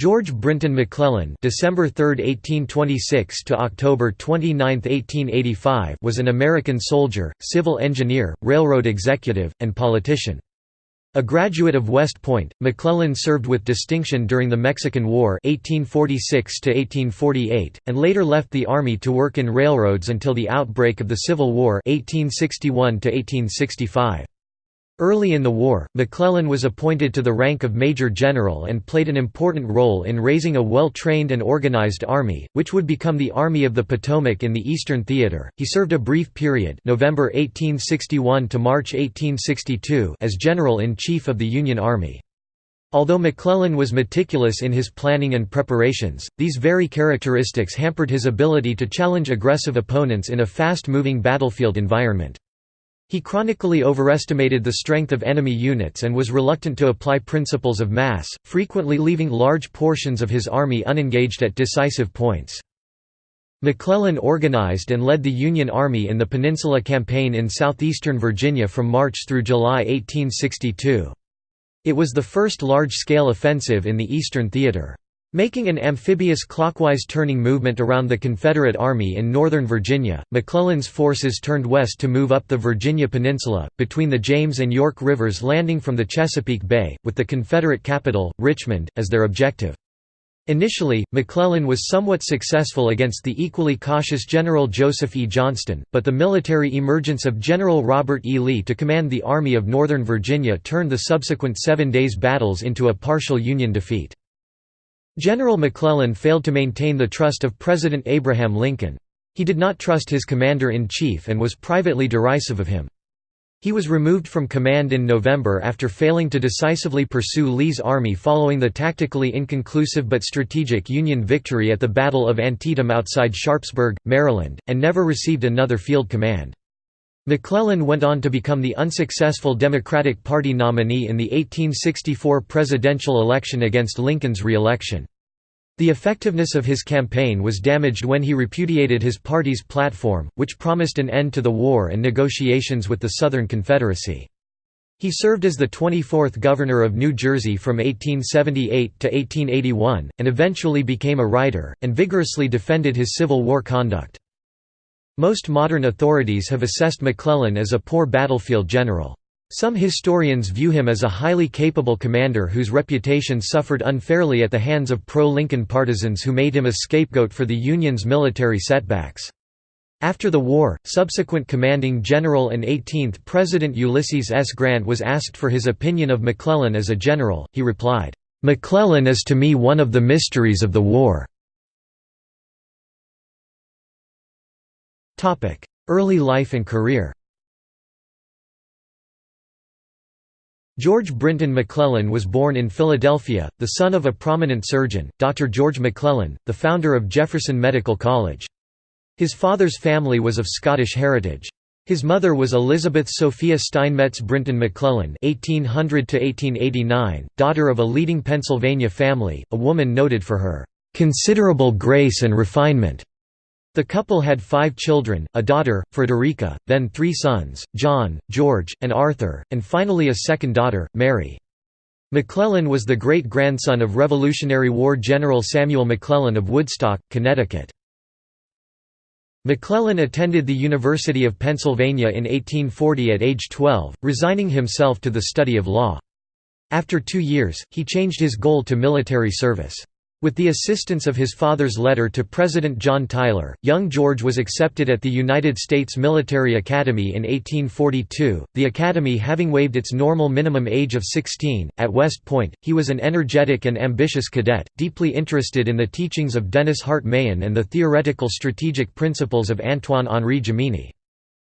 George Brinton McClellan December 3, 1826 to October 29, 1885 was an American soldier, civil engineer, railroad executive, and politician. A graduate of West Point, McClellan served with distinction during the Mexican War 1846 and later left the Army to work in railroads until the outbreak of the Civil War 1861 -1865. Early in the war, McClellan was appointed to the rank of Major General and played an important role in raising a well-trained and organized army, which would become the Army of the Potomac in the Eastern Theater. He served a brief period, November 1861 to March 1862, as General-in-Chief of the Union Army. Although McClellan was meticulous in his planning and preparations, these very characteristics hampered his ability to challenge aggressive opponents in a fast-moving battlefield environment. He chronically overestimated the strength of enemy units and was reluctant to apply principles of mass, frequently leaving large portions of his army unengaged at decisive points. McClellan organized and led the Union Army in the Peninsula Campaign in southeastern Virginia from March through July 1862. It was the first large-scale offensive in the Eastern Theater. Making an amphibious clockwise turning movement around the Confederate Army in northern Virginia, McClellan's forces turned west to move up the Virginia Peninsula, between the James and York Rivers landing from the Chesapeake Bay, with the Confederate capital, Richmond, as their objective. Initially, McClellan was somewhat successful against the equally cautious General Joseph E. Johnston, but the military emergence of General Robert E. Lee to command the Army of Northern Virginia turned the subsequent Seven Days battles into a partial Union defeat. General McClellan failed to maintain the trust of President Abraham Lincoln. He did not trust his commander-in-chief and was privately derisive of him. He was removed from command in November after failing to decisively pursue Lee's army following the tactically inconclusive but strategic Union victory at the Battle of Antietam outside Sharpsburg, Maryland, and never received another field command. McClellan went on to become the unsuccessful Democratic Party nominee in the 1864 presidential election against Lincoln's re-election. The effectiveness of his campaign was damaged when he repudiated his party's platform, which promised an end to the war and negotiations with the Southern Confederacy. He served as the 24th Governor of New Jersey from 1878 to 1881, and eventually became a writer, and vigorously defended his Civil War conduct. Most modern authorities have assessed McClellan as a poor battlefield general. Some historians view him as a highly capable commander whose reputation suffered unfairly at the hands of pro-Lincoln partisans who made him a scapegoat for the Union's military setbacks. After the war, subsequent commanding general and 18th President Ulysses S. Grant was asked for his opinion of McClellan as a general, he replied, "'McClellan is to me one of the mysteries of the war. Early life and career George Brinton McClellan was born in Philadelphia, the son of a prominent surgeon, Dr. George McClellan, the founder of Jefferson Medical College. His father's family was of Scottish heritage. His mother was Elizabeth Sophia Steinmetz Brinton McClellan (1800–1889), daughter of a leading Pennsylvania family, a woman noted for her considerable grace and refinement. The couple had five children, a daughter, Frederica, then three sons, John, George, and Arthur, and finally a second daughter, Mary. McClellan was the great-grandson of Revolutionary War General Samuel McClellan of Woodstock, Connecticut. McClellan attended the University of Pennsylvania in 1840 at age 12, resigning himself to the study of law. After two years, he changed his goal to military service. With the assistance of his father's letter to President John Tyler, young George was accepted at the United States Military Academy in 1842, the academy having waived its normal minimum age of 16. At West Point, he was an energetic and ambitious cadet, deeply interested in the teachings of Dennis Hart Mahan and the theoretical strategic principles of Antoine-Henri Jomini.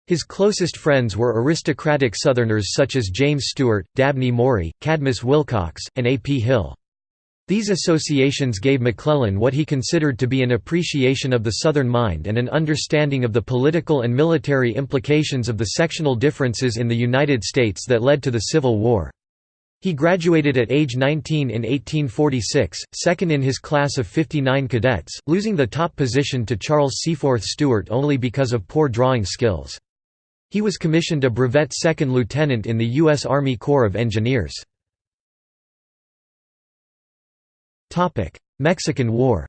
His closest friends were aristocratic Southerners such as James Stuart, Dabney Maury, Cadmus Wilcox, and A. P. Hill. These associations gave McClellan what he considered to be an appreciation of the Southern mind and an understanding of the political and military implications of the sectional differences in the United States that led to the Civil War. He graduated at age 19 in 1846, second in his class of 59 cadets, losing the top position to Charles Seaforth Stewart only because of poor drawing skills. He was commissioned a brevet second lieutenant in the U.S. Army Corps of Engineers. Mexican War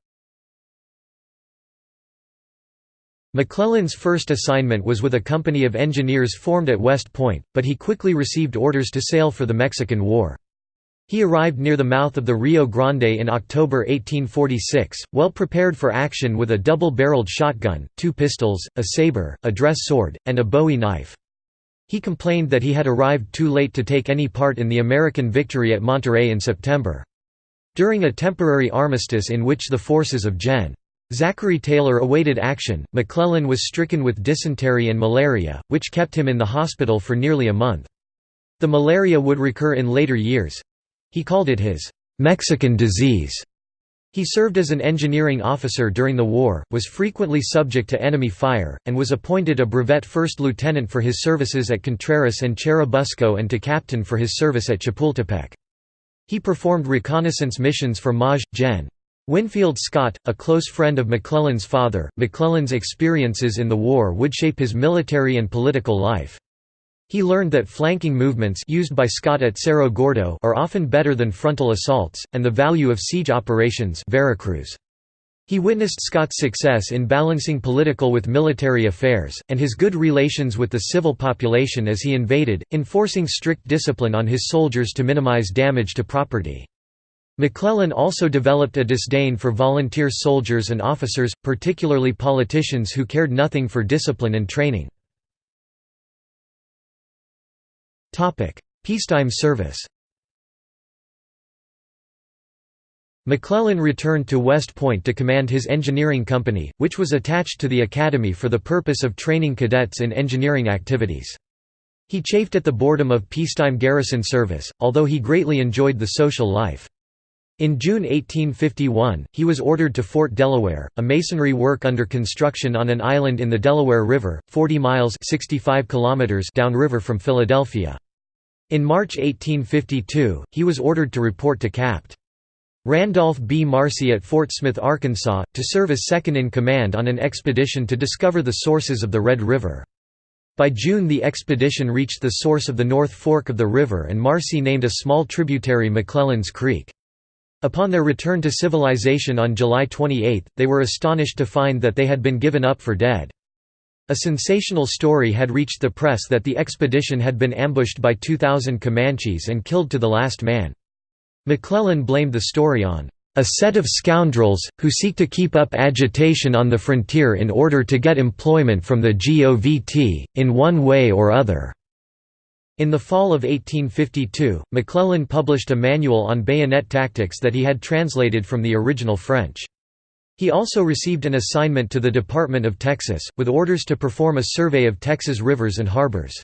McClellan's first assignment was with a company of engineers formed at West Point, but he quickly received orders to sail for the Mexican War. He arrived near the mouth of the Rio Grande in October 1846, well prepared for action with a double-barreled shotgun, two pistols, a saber, a dress sword, and a bowie knife. He complained that he had arrived too late to take any part in the American victory at Monterrey in September. During a temporary armistice in which the forces of Gen. Zachary Taylor awaited action. McClellan was stricken with dysentery and malaria, which kept him in the hospital for nearly a month. The malaria would recur in later years. He called it his Mexican disease. He served as an engineering officer during the war, was frequently subject to enemy fire, and was appointed a brevet first lieutenant for his services at Contreras and Churubusco and to captain for his service at Chapultepec. He performed reconnaissance missions for Maj. Gen. Winfield Scott, a close friend of McClellan's father, McClellan's experiences in the war would shape his military and political life. He learned that flanking movements used by Scott at Cerro Gordo are often better than frontal assaults, and the value of siege operations Veracruz. He witnessed Scott's success in balancing political with military affairs, and his good relations with the civil population as he invaded, enforcing strict discipline on his soldiers to minimize damage to property. McClellan also developed a disdain for volunteer soldiers and officers, particularly politicians who cared nothing for discipline and training. Peacetime service McClellan returned to West Point to command his engineering company, which was attached to the academy for the purpose of training cadets in engineering activities. He chafed at the boredom of peacetime garrison service, although he greatly enjoyed the social life. In June 1851, he was ordered to Fort Delaware, a masonry work under construction on an island in the Delaware River, 40 miles 65 kilometers downriver from Philadelphia. In March 1852, he was ordered to report to Capt. Randolph B. Marcy at Fort Smith, Arkansas, to serve as second-in-command on an expedition to discover the sources of the Red River. By June the expedition reached the source of the North Fork of the river and Marcy named a small tributary McClellan's Creek. Upon their return to civilization on July 28, they were astonished to find that they had been given up for dead. A sensational story had reached the press that the expedition had been ambushed by 2,000 Comanches and killed to the last man. McClellan blamed the story on a set of scoundrels, who seek to keep up agitation on the frontier in order to get employment from the GOVT, in one way or other." In the fall of 1852, McClellan published a manual on bayonet tactics that he had translated from the original French. He also received an assignment to the Department of Texas, with orders to perform a survey of Texas rivers and harbors.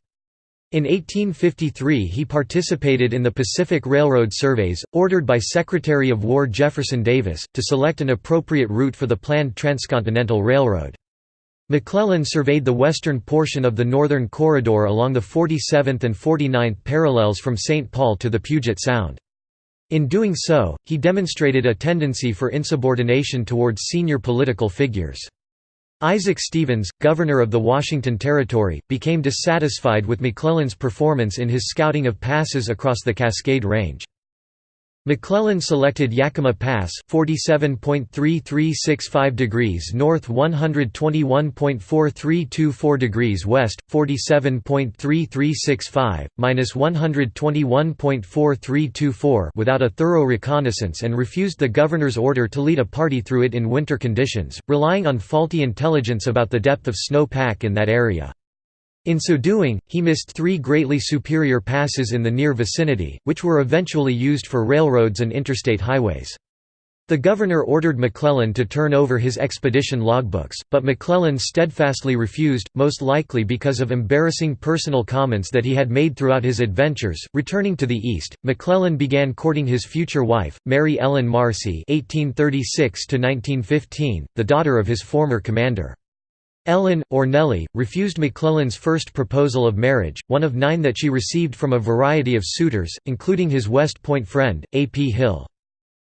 In 1853 he participated in the Pacific Railroad surveys, ordered by Secretary of War Jefferson Davis, to select an appropriate route for the planned transcontinental railroad. McClellan surveyed the western portion of the northern corridor along the 47th and 49th parallels from St. Paul to the Puget Sound. In doing so, he demonstrated a tendency for insubordination towards senior political figures. Isaac Stevens, governor of the Washington Territory, became dissatisfied with McClellan's performance in his scouting of passes across the Cascade Range. McClellan selected Yakima Pass 47.3365 degrees north 121.4324 degrees west 47.3365 minus 121.4324 without a thorough reconnaissance and refused the governor's order to lead a party through it in winter conditions relying on faulty intelligence about the depth of snow pack in that area in so doing, he missed three greatly superior passes in the near vicinity, which were eventually used for railroads and interstate highways. The governor ordered McClellan to turn over his expedition logbooks, but McClellan steadfastly refused, most likely because of embarrassing personal comments that he had made throughout his adventures. Returning to the east, McClellan began courting his future wife, Mary Ellen Marcy (1836–1915), the daughter of his former commander. Ellen, or Nellie, refused McClellan's first proposal of marriage, one of nine that she received from a variety of suitors, including his West Point friend, A. P. Hill.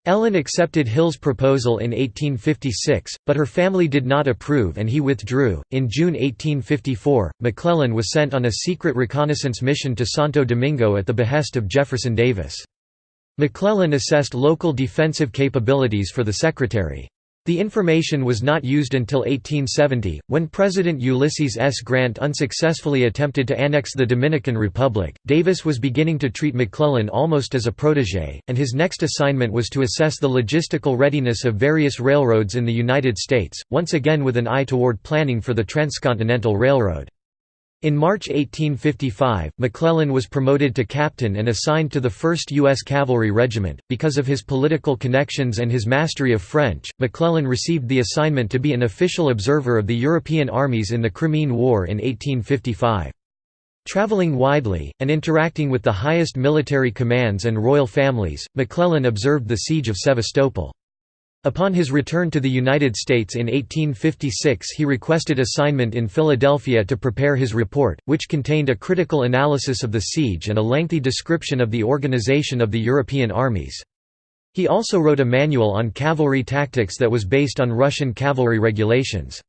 Ellen accepted Hill's proposal in 1856, but her family did not approve and he withdrew. In June 1854, McClellan was sent on a secret reconnaissance mission to Santo Domingo at the behest of Jefferson Davis. McClellan assessed local defensive capabilities for the Secretary. The information was not used until 1870, when President Ulysses S. Grant unsuccessfully attempted to annex the Dominican Republic. Davis was beginning to treat McClellan almost as a protege, and his next assignment was to assess the logistical readiness of various railroads in the United States, once again with an eye toward planning for the Transcontinental Railroad. In March 1855, McClellan was promoted to captain and assigned to the 1st U.S. Cavalry Regiment. Because of his political connections and his mastery of French, McClellan received the assignment to be an official observer of the European armies in the Crimean War in 1855. Traveling widely, and interacting with the highest military commands and royal families, McClellan observed the Siege of Sevastopol. Upon his return to the United States in 1856 he requested assignment in Philadelphia to prepare his report, which contained a critical analysis of the siege and a lengthy description of the organization of the European armies. He also wrote a manual on cavalry tactics that was based on Russian cavalry regulations.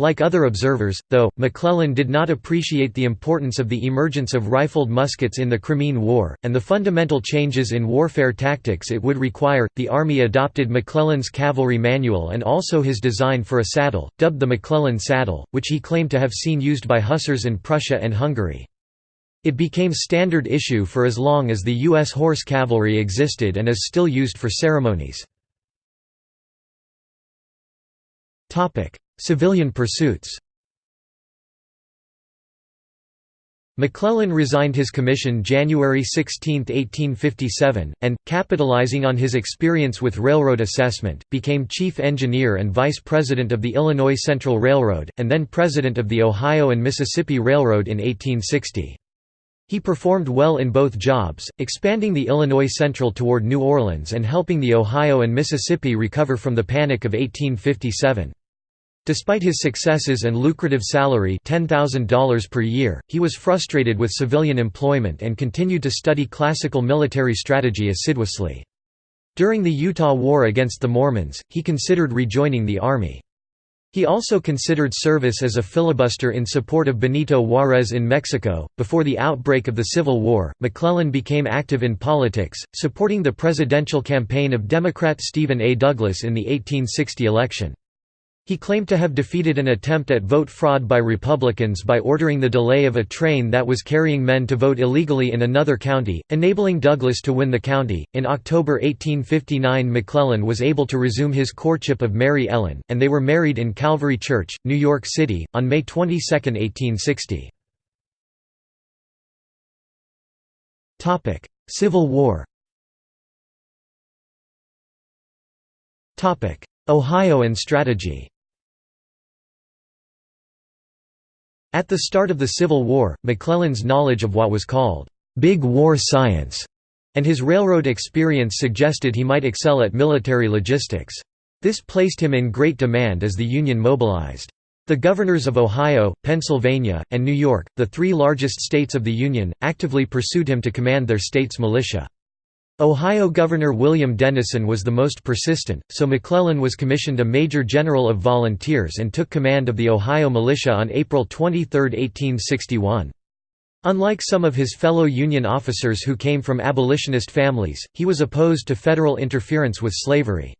Like other observers, though, McClellan did not appreciate the importance of the emergence of rifled muskets in the Crimean War, and the fundamental changes in warfare tactics it would require. The Army adopted McClellan's cavalry manual and also his design for a saddle, dubbed the McClellan saddle, which he claimed to have seen used by hussars in Prussia and Hungary. It became standard issue for as long as the U.S. horse cavalry existed and is still used for ceremonies. Civilian pursuits McClellan resigned his commission January 16, 1857, and, capitalizing on his experience with railroad assessment, became chief engineer and vice president of the Illinois Central Railroad, and then president of the Ohio and Mississippi Railroad in 1860. He performed well in both jobs, expanding the Illinois Central toward New Orleans and helping the Ohio and Mississippi recover from the Panic of 1857. Despite his successes and lucrative salary $10,000 per year, he was frustrated with civilian employment and continued to study classical military strategy assiduously. During the Utah War against the Mormons, he considered rejoining the army. He also considered service as a filibuster in support of Benito Juárez in Mexico. Before the outbreak of the Civil War, McClellan became active in politics, supporting the presidential campaign of Democrat Stephen A. Douglas in the 1860 election. He claimed to have defeated an attempt at vote fraud by Republicans by ordering the delay of a train that was carrying men to vote illegally in another county, enabling Douglas to win the county. In October 1859, McClellan was able to resume his courtship of Mary Ellen, and they were married in Calvary Church, New York City, on May 22, 1860. Civil War Ohio and strategy At the start of the Civil War, McClellan's knowledge of what was called «big war science» and his railroad experience suggested he might excel at military logistics. This placed him in great demand as the Union mobilized. The governors of Ohio, Pennsylvania, and New York, the three largest states of the Union, actively pursued him to command their state's militia. Ohio Governor William Dennison was the most persistent, so McClellan was commissioned a Major General of Volunteers and took command of the Ohio militia on April 23, 1861. Unlike some of his fellow Union officers who came from abolitionist families, he was opposed to federal interference with slavery.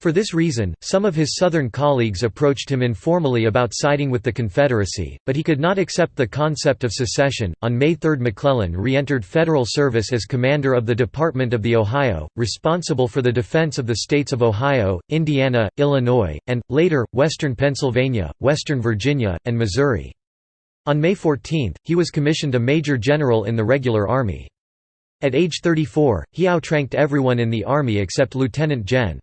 For this reason, some of his Southern colleagues approached him informally about siding with the Confederacy, but he could not accept the concept of secession. On May 3, McClellan re entered federal service as commander of the Department of the Ohio, responsible for the defense of the states of Ohio, Indiana, Illinois, and, later, western Pennsylvania, western Virginia, and Missouri. On May 14, he was commissioned a major general in the regular army. At age 34, he outranked everyone in the army except Lieutenant Gen.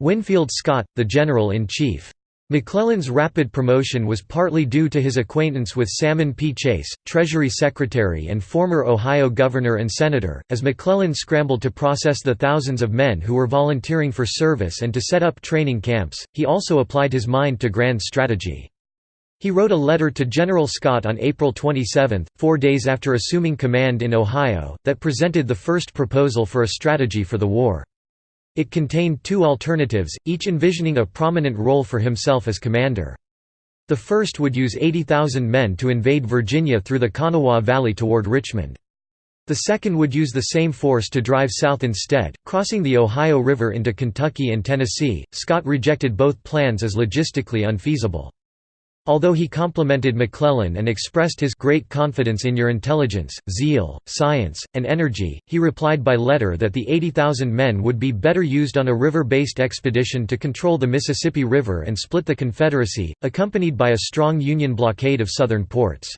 Winfield Scott, the General-in-Chief. McClellan's rapid promotion was partly due to his acquaintance with Salmon P. Chase, Treasury Secretary and former Ohio Governor and Senator, as McClellan scrambled to process the thousands of men who were volunteering for service and to set up training camps, he also applied his mind to grand strategy. He wrote a letter to General Scott on April 27, four days after assuming command in Ohio, that presented the first proposal for a strategy for the war. It contained two alternatives, each envisioning a prominent role for himself as commander. The first would use 80,000 men to invade Virginia through the Kanawha Valley toward Richmond. The second would use the same force to drive south instead, crossing the Ohio River into Kentucky and Tennessee. Scott rejected both plans as logistically unfeasible. Although he complimented McClellan and expressed his great confidence in your intelligence, zeal, science, and energy, he replied by letter that the 80,000 men would be better used on a river-based expedition to control the Mississippi River and split the Confederacy, accompanied by a strong Union blockade of southern ports.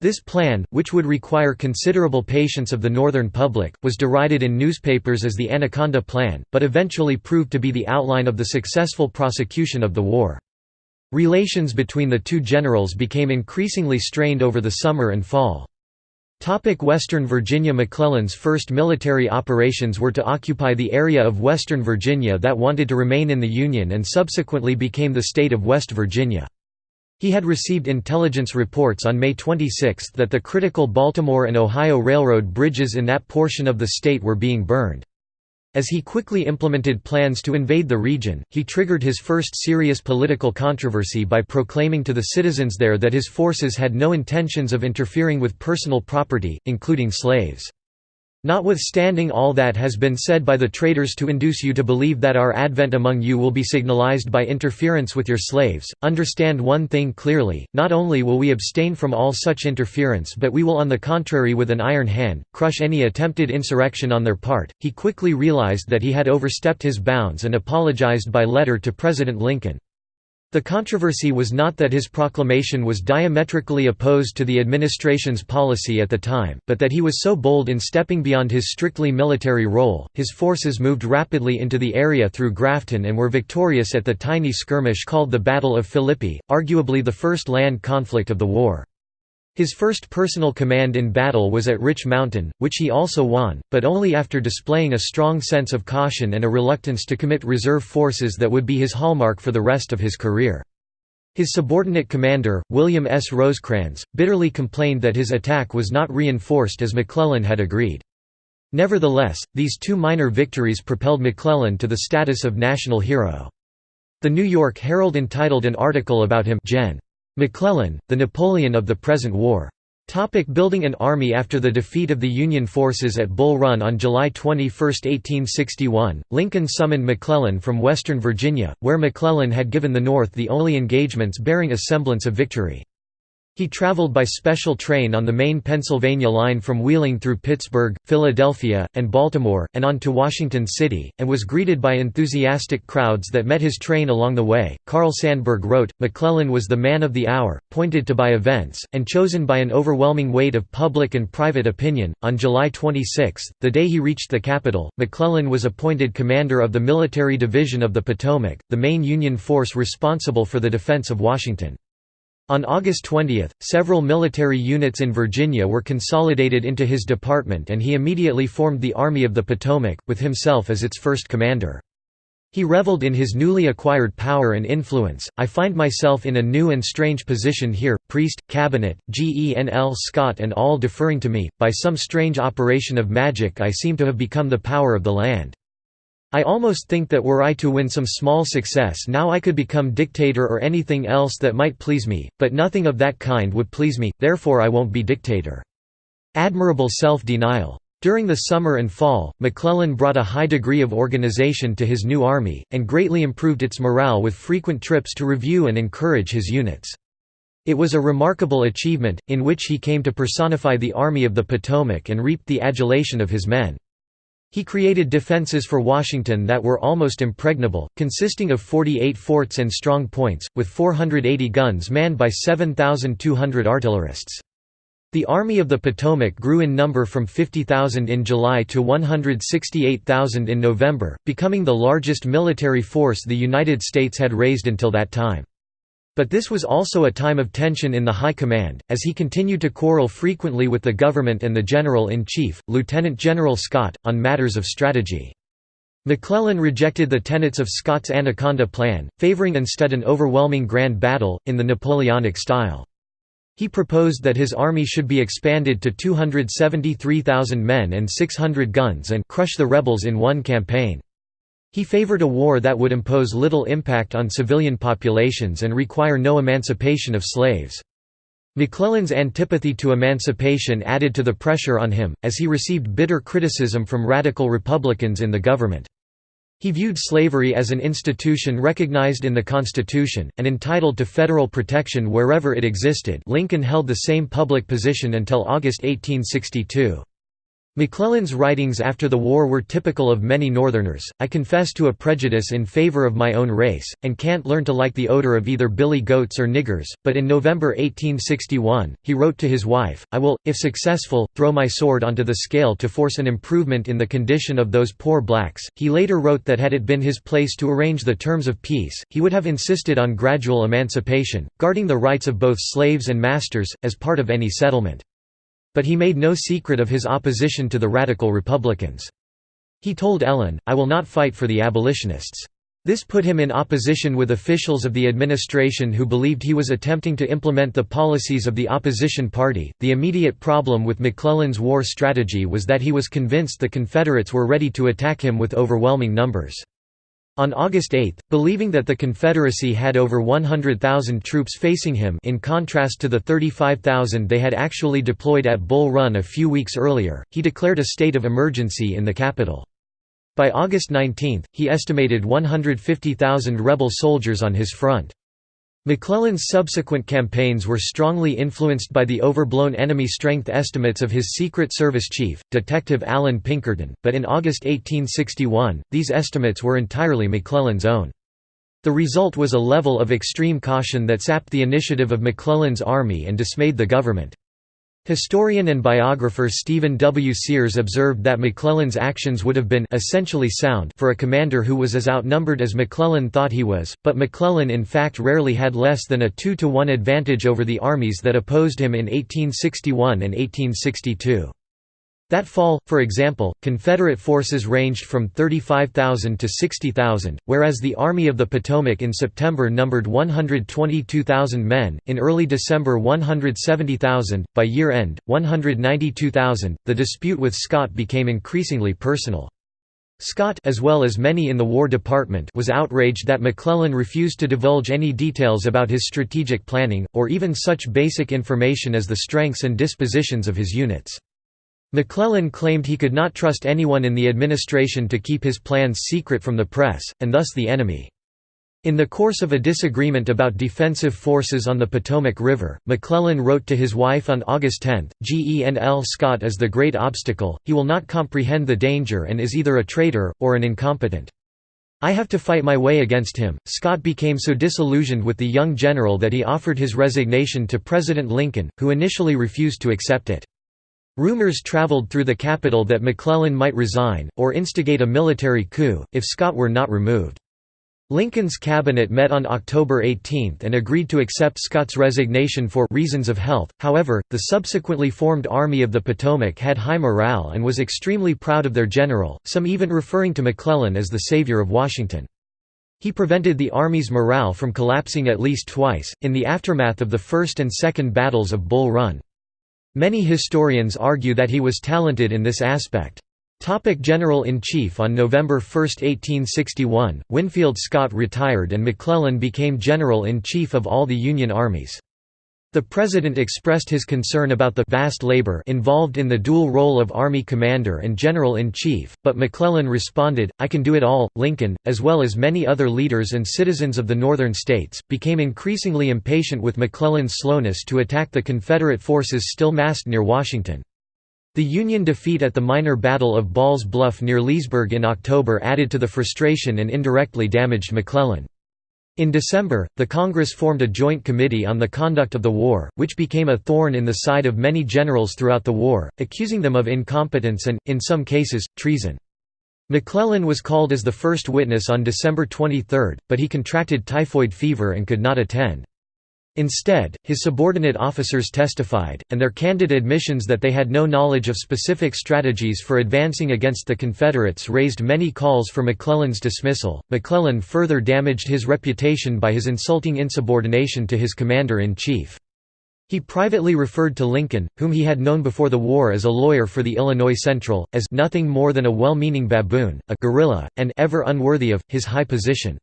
This plan, which would require considerable patience of the Northern public, was derided in newspapers as the Anaconda Plan, but eventually proved to be the outline of the successful prosecution of the war. Relations between the two generals became increasingly strained over the summer and fall. Western Virginia McClellan's first military operations were to occupy the area of Western Virginia that wanted to remain in the Union and subsequently became the state of West Virginia. He had received intelligence reports on May 26 that the critical Baltimore and Ohio Railroad bridges in that portion of the state were being burned. As he quickly implemented plans to invade the region, he triggered his first serious political controversy by proclaiming to the citizens there that his forces had no intentions of interfering with personal property, including slaves. Notwithstanding all that has been said by the traitors to induce you to believe that our advent among you will be signalized by interference with your slaves, understand one thing clearly, not only will we abstain from all such interference but we will on the contrary with an iron hand, crush any attempted insurrection on their part. He quickly realized that he had overstepped his bounds and apologized by letter to President Lincoln. The controversy was not that his proclamation was diametrically opposed to the administration's policy at the time, but that he was so bold in stepping beyond his strictly military role. His forces moved rapidly into the area through Grafton and were victorious at the tiny skirmish called the Battle of Philippi, arguably the first land conflict of the war. His first personal command in battle was at Rich Mountain, which he also won, but only after displaying a strong sense of caution and a reluctance to commit reserve forces that would be his hallmark for the rest of his career. His subordinate commander, William S. Rosecrans, bitterly complained that his attack was not reinforced as McClellan had agreed. Nevertheless, these two minor victories propelled McClellan to the status of national hero. The New York Herald entitled an article about him Gen. McClellan, the Napoleon of the present war. Topic building an army After the defeat of the Union forces at Bull Run on July 21, 1861, Lincoln summoned McClellan from western Virginia, where McClellan had given the North the only engagements bearing a semblance of victory. He traveled by special train on the main Pennsylvania line from Wheeling through Pittsburgh, Philadelphia, and Baltimore, and on to Washington City, and was greeted by enthusiastic crowds that met his train along the way. Carl Sandburg wrote McClellan was the man of the hour, pointed to by events, and chosen by an overwhelming weight of public and private opinion. On July 26, the day he reached the capital, McClellan was appointed commander of the Military Division of the Potomac, the main Union force responsible for the defense of Washington. On August 20, several military units in Virginia were consolidated into his department and he immediately formed the Army of the Potomac, with himself as its first commander. He reveled in his newly acquired power and influence. I find myself in a new and strange position here, priest, cabinet, Genl Scott and all deferring to me, by some strange operation of magic I seem to have become the power of the land. I almost think that were I to win some small success now I could become dictator or anything else that might please me, but nothing of that kind would please me, therefore I won't be dictator. Admirable self-denial. During the summer and fall, McClellan brought a high degree of organization to his new army, and greatly improved its morale with frequent trips to review and encourage his units. It was a remarkable achievement, in which he came to personify the Army of the Potomac and reaped the adulation of his men. He created defenses for Washington that were almost impregnable, consisting of 48 forts and strong points, with 480 guns manned by 7,200 artillerists. The Army of the Potomac grew in number from 50,000 in July to 168,000 in November, becoming the largest military force the United States had raised until that time. But this was also a time of tension in the High Command, as he continued to quarrel frequently with the government and the General-in-Chief, Lieutenant General Scott, on matters of strategy. McClellan rejected the tenets of Scott's Anaconda Plan, favoring instead an overwhelming grand battle, in the Napoleonic style. He proposed that his army should be expanded to 273,000 men and 600 guns and crush the rebels in one campaign. He favored a war that would impose little impact on civilian populations and require no emancipation of slaves. McClellan's antipathy to emancipation added to the pressure on him, as he received bitter criticism from radical Republicans in the government. He viewed slavery as an institution recognized in the Constitution, and entitled to federal protection wherever it existed Lincoln held the same public position until August 1862. McClellan's writings after the war were typical of many Northerners. I confess to a prejudice in favor of my own race, and can't learn to like the odor of either billy goats or niggers. But in November 1861, he wrote to his wife, I will, if successful, throw my sword onto the scale to force an improvement in the condition of those poor blacks. He later wrote that had it been his place to arrange the terms of peace, he would have insisted on gradual emancipation, guarding the rights of both slaves and masters, as part of any settlement. But he made no secret of his opposition to the Radical Republicans. He told Ellen, I will not fight for the abolitionists. This put him in opposition with officials of the administration who believed he was attempting to implement the policies of the opposition party. The immediate problem with McClellan's war strategy was that he was convinced the Confederates were ready to attack him with overwhelming numbers. On August 8, believing that the Confederacy had over 100,000 troops facing him in contrast to the 35,000 they had actually deployed at Bull Run a few weeks earlier, he declared a state of emergency in the capital. By August 19, he estimated 150,000 rebel soldiers on his front. McClellan's subsequent campaigns were strongly influenced by the overblown enemy strength estimates of his Secret Service chief, Detective Allan Pinkerton, but in August 1861, these estimates were entirely McClellan's own. The result was a level of extreme caution that sapped the initiative of McClellan's army and dismayed the government. Historian and biographer Stephen W. Sears observed that McClellan's actions would have been essentially sound for a commander who was as outnumbered as McClellan thought he was, but McClellan in fact rarely had less than a 2 to 1 advantage over the armies that opposed him in 1861 and 1862. That fall, for example, Confederate forces ranged from 35,000 to 60,000, whereas the Army of the Potomac in September numbered 122,000 men, in early December 170,000, by year end, 192,000. The dispute with Scott became increasingly personal. Scott as well as many in the War Department was outraged that McClellan refused to divulge any details about his strategic planning, or even such basic information as the strengths and dispositions of his units. McClellan claimed he could not trust anyone in the administration to keep his plans secret from the press, and thus the enemy. In the course of a disagreement about defensive forces on the Potomac River, McClellan wrote to his wife on August 10, Genl Scott is the great obstacle, he will not comprehend the danger and is either a traitor, or an incompetent. I have to fight my way against him. Scott became so disillusioned with the young general that he offered his resignation to President Lincoln, who initially refused to accept it. Rumors traveled through the capital that McClellan might resign, or instigate a military coup, if Scott were not removed. Lincoln's cabinet met on October 18 and agreed to accept Scott's resignation for reasons of health. However, the subsequently formed Army of the Potomac had high morale and was extremely proud of their general, some even referring to McClellan as the savior of Washington. He prevented the Army's morale from collapsing at least twice, in the aftermath of the First and Second Battles of Bull Run. Many historians argue that he was talented in this aspect. General-in-Chief On November 1, 1861, Winfield Scott retired and McClellan became General-in-Chief of all the Union armies. The President expressed his concern about the vast labor involved in the dual role of Army Commander and General-in-Chief, but McClellan responded, I can do it all. Lincoln, as well as many other leaders and citizens of the Northern states, became increasingly impatient with McClellan's slowness to attack the Confederate forces still massed near Washington. The Union defeat at the minor Battle of Ball's Bluff near Leesburg in October added to the frustration and indirectly damaged McClellan. In December, the Congress formed a joint committee on the conduct of the war, which became a thorn in the side of many generals throughout the war, accusing them of incompetence and, in some cases, treason. McClellan was called as the first witness on December 23, but he contracted typhoid fever and could not attend. Instead, his subordinate officers testified, and their candid admissions that they had no knowledge of specific strategies for advancing against the Confederates raised many calls for McClellan's dismissal. McClellan further damaged his reputation by his insulting insubordination to his commander in chief. He privately referred to Lincoln, whom he had known before the war as a lawyer for the Illinois Central, as nothing more than a well-meaning baboon, a gorilla, and ever unworthy of his high position.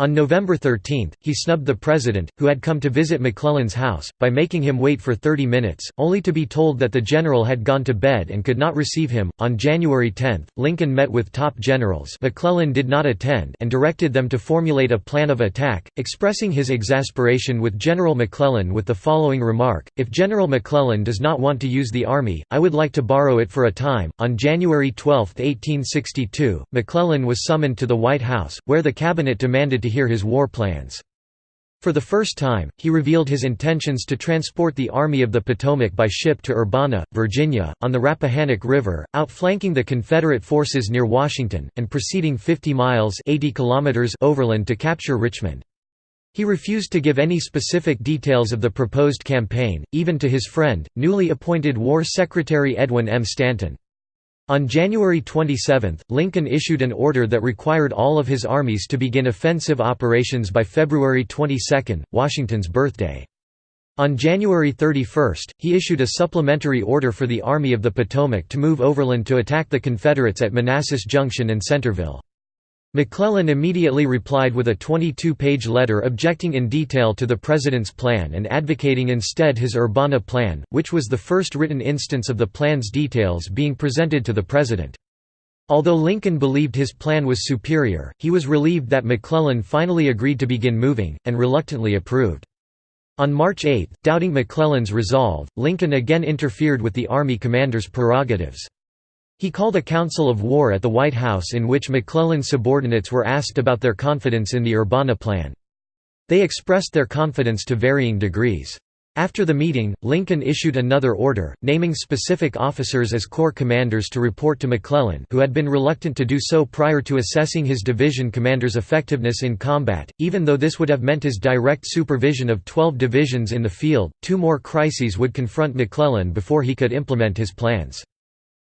On November 13, he snubbed the president, who had come to visit McClellan's house, by making him wait for 30 minutes, only to be told that the general had gone to bed and could not receive him. On January 10, Lincoln met with top generals McClellan did not attend and directed them to formulate a plan of attack, expressing his exasperation with General McClellan with the following remark, If General McClellan does not want to use the army, I would like to borrow it for a time. On January 12, 1862, McClellan was summoned to the White House, where the cabinet demanded to hear his war plans. For the first time, he revealed his intentions to transport the Army of the Potomac by ship to Urbana, Virginia, on the Rappahannock River, outflanking the Confederate forces near Washington, and proceeding 50 miles 80 kilometers overland to capture Richmond. He refused to give any specific details of the proposed campaign, even to his friend, newly appointed War Secretary Edwin M. Stanton. On January 27, Lincoln issued an order that required all of his armies to begin offensive operations by February 22, Washington's birthday. On January 31, he issued a supplementary order for the Army of the Potomac to move overland to attack the Confederates at Manassas Junction and Centreville. McClellan immediately replied with a 22-page letter objecting in detail to the president's plan and advocating instead his Urbana plan, which was the first written instance of the plan's details being presented to the president. Although Lincoln believed his plan was superior, he was relieved that McClellan finally agreed to begin moving, and reluctantly approved. On March 8, doubting McClellan's resolve, Lincoln again interfered with the Army commander's prerogatives. He called a council of war at the White House in which McClellan's subordinates were asked about their confidence in the Urbana plan. They expressed their confidence to varying degrees. After the meeting, Lincoln issued another order, naming specific officers as corps commanders to report to McClellan who had been reluctant to do so prior to assessing his division commander's effectiveness in combat, even though this would have meant his direct supervision of 12 divisions in the field. Two more crises would confront McClellan before he could implement his plans.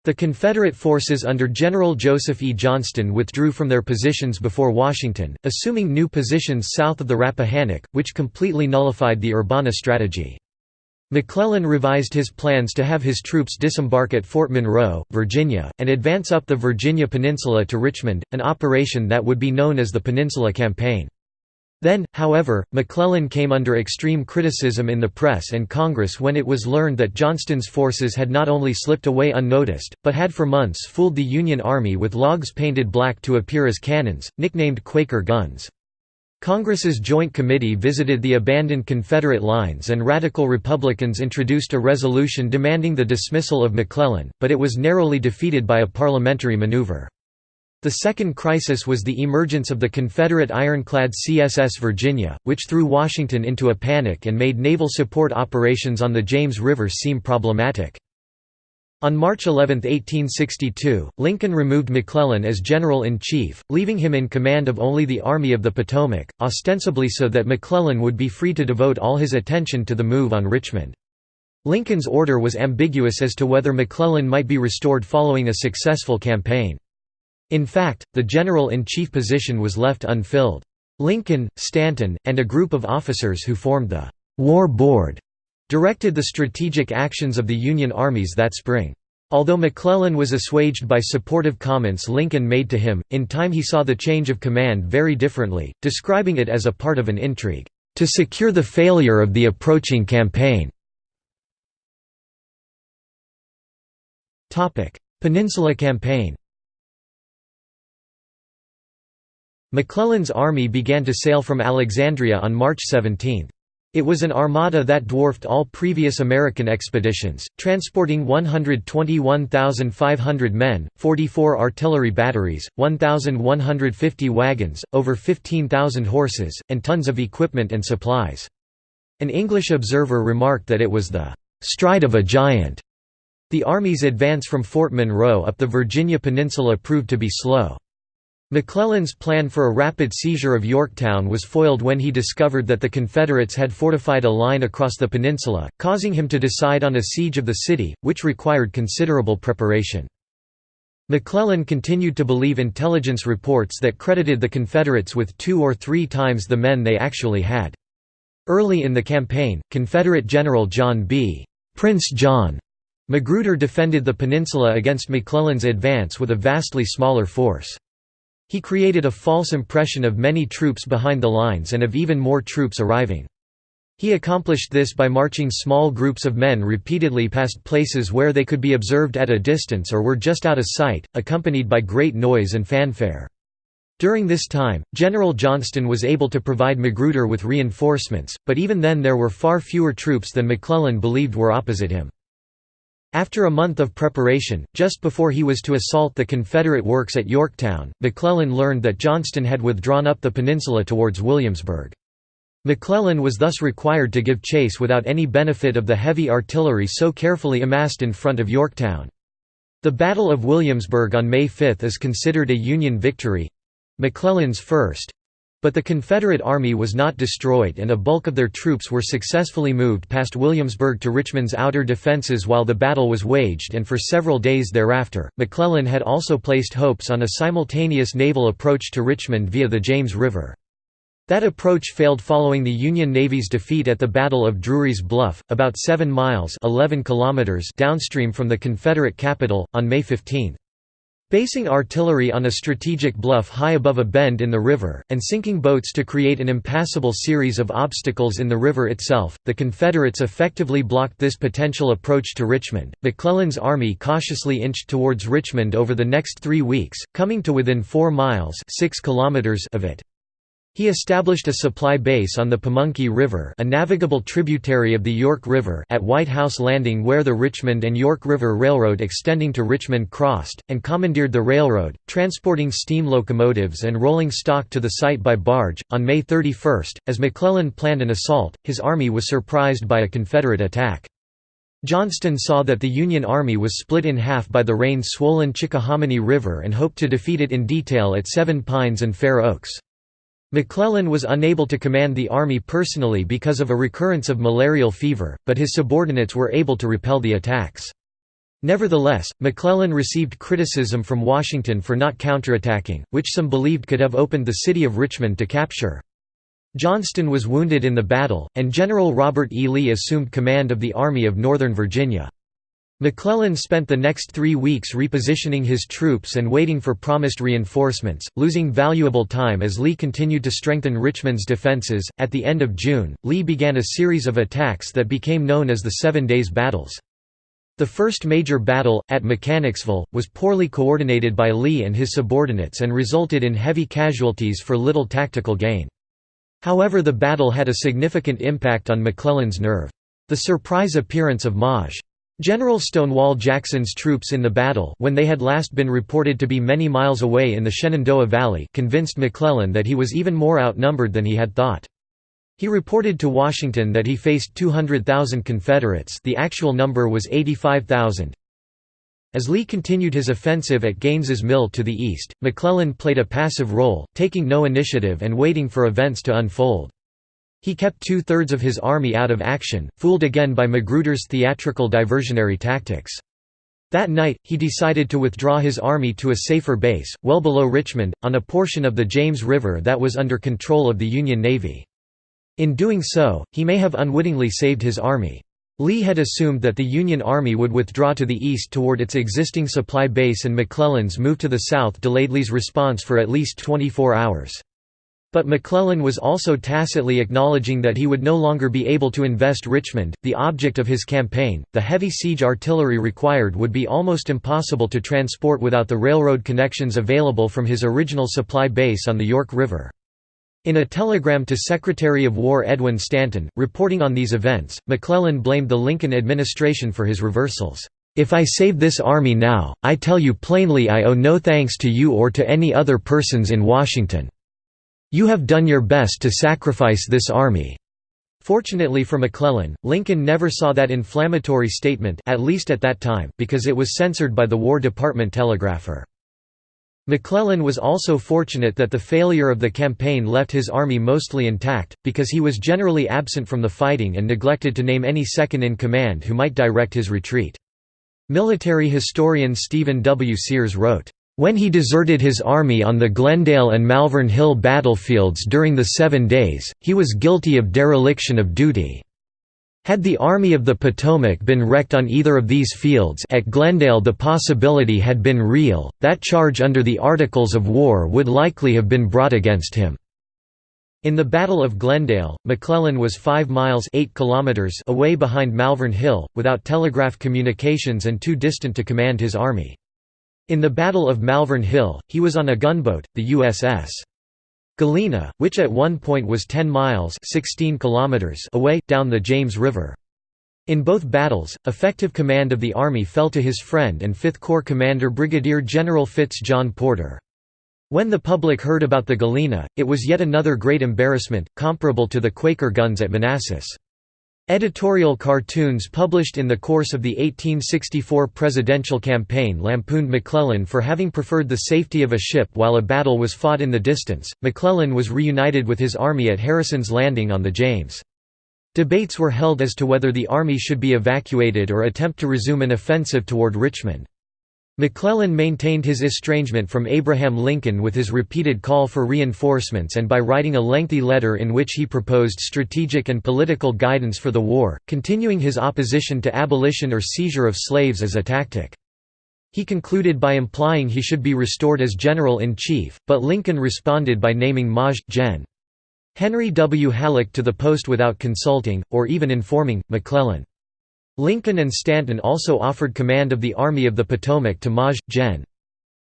The Confederate forces under General Joseph E. Johnston withdrew from their positions before Washington, assuming new positions south of the Rappahannock, which completely nullified the Urbana strategy. McClellan revised his plans to have his troops disembark at Fort Monroe, Virginia, and advance up the Virginia Peninsula to Richmond, an operation that would be known as the Peninsula Campaign. Then, however, McClellan came under extreme criticism in the press and Congress when it was learned that Johnston's forces had not only slipped away unnoticed, but had for months fooled the Union Army with logs painted black to appear as cannons, nicknamed Quaker guns. Congress's Joint Committee visited the abandoned Confederate lines and Radical Republicans introduced a resolution demanding the dismissal of McClellan, but it was narrowly defeated by a parliamentary maneuver. The second crisis was the emergence of the Confederate ironclad CSS Virginia, which threw Washington into a panic and made naval support operations on the James River seem problematic. On March 11, 1862, Lincoln removed McClellan as general-in-chief, leaving him in command of only the Army of the Potomac, ostensibly so that McClellan would be free to devote all his attention to the move on Richmond. Lincoln's order was ambiguous as to whether McClellan might be restored following a successful campaign. In fact, the general-in-chief position was left unfilled. Lincoln, Stanton, and a group of officers who formed the «War Board» directed the strategic actions of the Union armies that spring. Although McClellan was assuaged by supportive comments Lincoln made to him, in time he saw the change of command very differently, describing it as a part of an intrigue, "...to secure the failure of the approaching campaign." Peninsula Campaign McClellan's army began to sail from Alexandria on March 17. It was an armada that dwarfed all previous American expeditions, transporting 121,500 men, 44 artillery batteries, 1,150 wagons, over 15,000 horses, and tons of equipment and supplies. An English observer remarked that it was the "...stride of a giant." The Army's advance from Fort Monroe up the Virginia Peninsula proved to be slow. McClellan's plan for a rapid seizure of Yorktown was foiled when he discovered that the Confederates had fortified a line across the peninsula, causing him to decide on a siege of the city, which required considerable preparation. McClellan continued to believe intelligence reports that credited the Confederates with two or three times the men they actually had. Early in the campaign, Confederate General John B. Prince John Magruder defended the peninsula against McClellan's advance with a vastly smaller force. He created a false impression of many troops behind the lines and of even more troops arriving. He accomplished this by marching small groups of men repeatedly past places where they could be observed at a distance or were just out of sight, accompanied by great noise and fanfare. During this time, General Johnston was able to provide Magruder with reinforcements, but even then there were far fewer troops than McClellan believed were opposite him. After a month of preparation, just before he was to assault the Confederate works at Yorktown, McClellan learned that Johnston had withdrawn up the peninsula towards Williamsburg. McClellan was thus required to give chase without any benefit of the heavy artillery so carefully amassed in front of Yorktown. The Battle of Williamsburg on May 5 is considered a Union victory—McClellan's first, but the Confederate Army was not destroyed and a bulk of their troops were successfully moved past Williamsburg to Richmond's outer defenses while the battle was waged and for several days thereafter. McClellan had also placed hopes on a simultaneous naval approach to Richmond via the James River. That approach failed following the Union Navy's defeat at the Battle of Drury's Bluff, about 7 miles 11 kilometers downstream from the Confederate capital, on May 15. Basing artillery on a strategic bluff high above a bend in the river, and sinking boats to create an impassable series of obstacles in the river itself, the Confederates effectively blocked this potential approach to Richmond. McClellan's army cautiously inched towards Richmond over the next three weeks, coming to within four miles 6 kilometers of it. He established a supply base on the Pamunkey River a navigable tributary of the York River at White House Landing where the Richmond and York River Railroad extending to Richmond crossed, and commandeered the railroad, transporting steam locomotives and rolling stock to the site by barge. On May 31, as McClellan planned an assault, his army was surprised by a Confederate attack. Johnston saw that the Union Army was split in half by the rain-swollen Chickahominy River and hoped to defeat it in detail at Seven Pines and Fair Oaks. McClellan was unable to command the army personally because of a recurrence of malarial fever, but his subordinates were able to repel the attacks. Nevertheless, McClellan received criticism from Washington for not counterattacking, which some believed could have opened the city of Richmond to capture. Johnston was wounded in the battle, and General Robert E. Lee assumed command of the Army of Northern Virginia. McClellan spent the next three weeks repositioning his troops and waiting for promised reinforcements, losing valuable time as Lee continued to strengthen Richmond's defenses. At the end of June, Lee began a series of attacks that became known as the Seven Days Battles. The first major battle, at Mechanicsville, was poorly coordinated by Lee and his subordinates and resulted in heavy casualties for little tactical gain. However the battle had a significant impact on McClellan's nerve. The surprise appearance of Maj. General Stonewall Jackson's troops in the battle when they had last been reported to be many miles away in the Shenandoah Valley convinced McClellan that he was even more outnumbered than he had thought. He reported to Washington that he faced 200,000 Confederates the actual number was 85,000. As Lee continued his offensive at Gaines's Mill to the east, McClellan played a passive role, taking no initiative and waiting for events to unfold. He kept two-thirds of his army out of action, fooled again by Magruder's theatrical diversionary tactics. That night, he decided to withdraw his army to a safer base, well below Richmond, on a portion of the James River that was under control of the Union Navy. In doing so, he may have unwittingly saved his army. Lee had assumed that the Union Army would withdraw to the east toward its existing supply base and McClellan's move to the south delayed Lee's response for at least 24 hours. But McClellan was also tacitly acknowledging that he would no longer be able to invest Richmond, the object of his campaign. The heavy siege artillery required would be almost impossible to transport without the railroad connections available from his original supply base on the York River. In a telegram to Secretary of War Edwin Stanton, reporting on these events, McClellan blamed the Lincoln administration for his reversals. If I save this army now, I tell you plainly I owe no thanks to you or to any other persons in Washington. You have done your best to sacrifice this army." Fortunately for McClellan, Lincoln never saw that inflammatory statement at least at that time, because it was censored by the War Department telegrapher. McClellan was also fortunate that the failure of the campaign left his army mostly intact, because he was generally absent from the fighting and neglected to name any second-in-command who might direct his retreat. Military historian Stephen W. Sears wrote, when he deserted his army on the Glendale and Malvern Hill battlefields during the Seven Days, he was guilty of dereliction of duty. Had the Army of the Potomac been wrecked on either of these fields at Glendale the possibility had been real, that charge under the Articles of War would likely have been brought against him. In the Battle of Glendale, McClellan was 5 miles 8 kilometers away behind Malvern Hill, without telegraph communications and too distant to command his army. In the Battle of Malvern Hill, he was on a gunboat, the USS Galena, which at one point was 10 miles 16 kilometers away, down the James River. In both battles, effective command of the army fell to his friend and Fifth Corps commander Brigadier General Fitz John Porter. When the public heard about the Galena, it was yet another great embarrassment, comparable to the Quaker guns at Manassas. Editorial cartoons published in the course of the 1864 presidential campaign lampooned McClellan for having preferred the safety of a ship while a battle was fought in the distance. McClellan was reunited with his army at Harrison's Landing on the James. Debates were held as to whether the army should be evacuated or attempt to resume an offensive toward Richmond. McClellan maintained his estrangement from Abraham Lincoln with his repeated call for reinforcements and by writing a lengthy letter in which he proposed strategic and political guidance for the war, continuing his opposition to abolition or seizure of slaves as a tactic. He concluded by implying he should be restored as General-in-Chief, but Lincoln responded by naming Maj. Gen. Henry W. Halleck to the post without consulting, or even informing, McClellan. Lincoln and Stanton also offered command of the Army of the Potomac to Maj. Gen.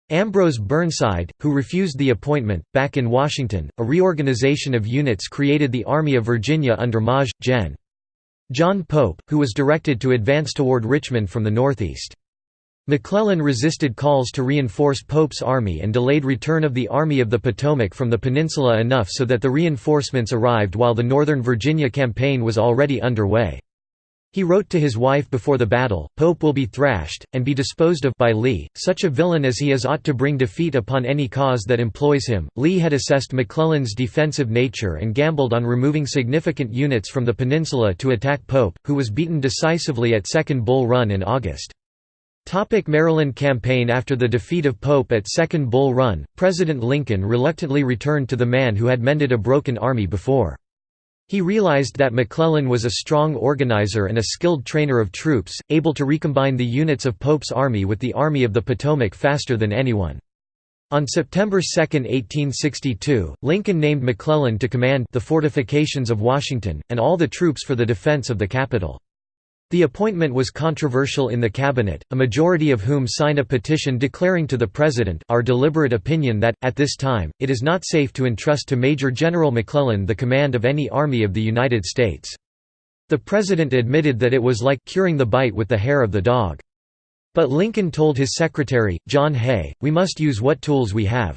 Ambrose Burnside, who refused the appointment. Back in Washington, a reorganization of units created the Army of Virginia under Maj. Gen. John Pope, who was directed to advance toward Richmond from the northeast. McClellan resisted calls to reinforce Pope's army and delayed return of the Army of the Potomac from the peninsula enough so that the reinforcements arrived while the Northern Virginia campaign was already underway. He wrote to his wife before the battle, Pope will be thrashed, and be disposed of by Lee, such a villain as he is ought to bring defeat upon any cause that employs him. Lee had assessed McClellan's defensive nature and gambled on removing significant units from the peninsula to attack Pope, who was beaten decisively at Second Bull Run in August. Topic Maryland campaign After the defeat of Pope at Second Bull Run, President Lincoln reluctantly returned to the man who had mended a broken army before. He realized that McClellan was a strong organizer and a skilled trainer of troops, able to recombine the units of Pope's army with the Army of the Potomac faster than anyone. On September 2, 1862, Lincoln named McClellan to command the fortifications of Washington, and all the troops for the defense of the capital. The appointment was controversial in the cabinet, a majority of whom signed a petition declaring to the President our deliberate opinion that, at this time, it is not safe to entrust to Major General McClellan the command of any army of the United States. The President admitted that it was like curing the bite with the hair of the dog. But Lincoln told his secretary, John Hay, we must use what tools we have.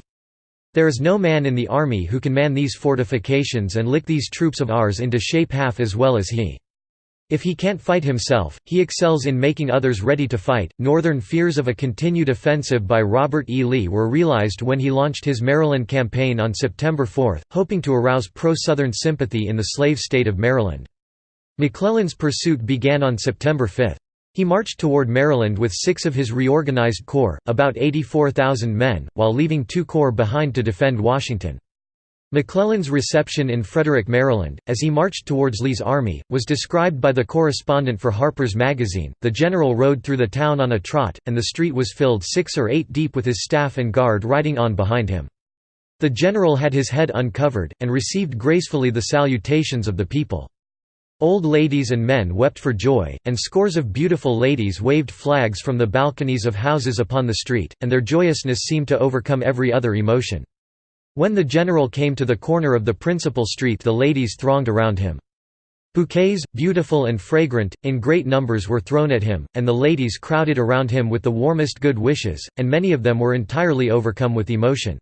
There is no man in the army who can man these fortifications and lick these troops of ours into shape half as well as he. If he can't fight himself, he excels in making others ready to fight. Northern fears of a continued offensive by Robert E. Lee were realized when he launched his Maryland campaign on September 4, hoping to arouse pro-Southern sympathy in the slave state of Maryland. McClellan's pursuit began on September 5. He marched toward Maryland with six of his reorganized corps, about 84,000 men, while leaving two corps behind to defend Washington. McClellan's reception in Frederick, Maryland, as he marched towards Lee's army, was described by the correspondent for Harper's Magazine. The general rode through the town on a trot, and the street was filled six or eight deep with his staff and guard riding on behind him. The general had his head uncovered, and received gracefully the salutations of the people. Old ladies and men wept for joy, and scores of beautiful ladies waved flags from the balconies of houses upon the street, and their joyousness seemed to overcome every other emotion. When the general came to the corner of the principal street the ladies thronged around him. Bouquets, beautiful and fragrant, in great numbers were thrown at him, and the ladies crowded around him with the warmest good wishes, and many of them were entirely overcome with emotion.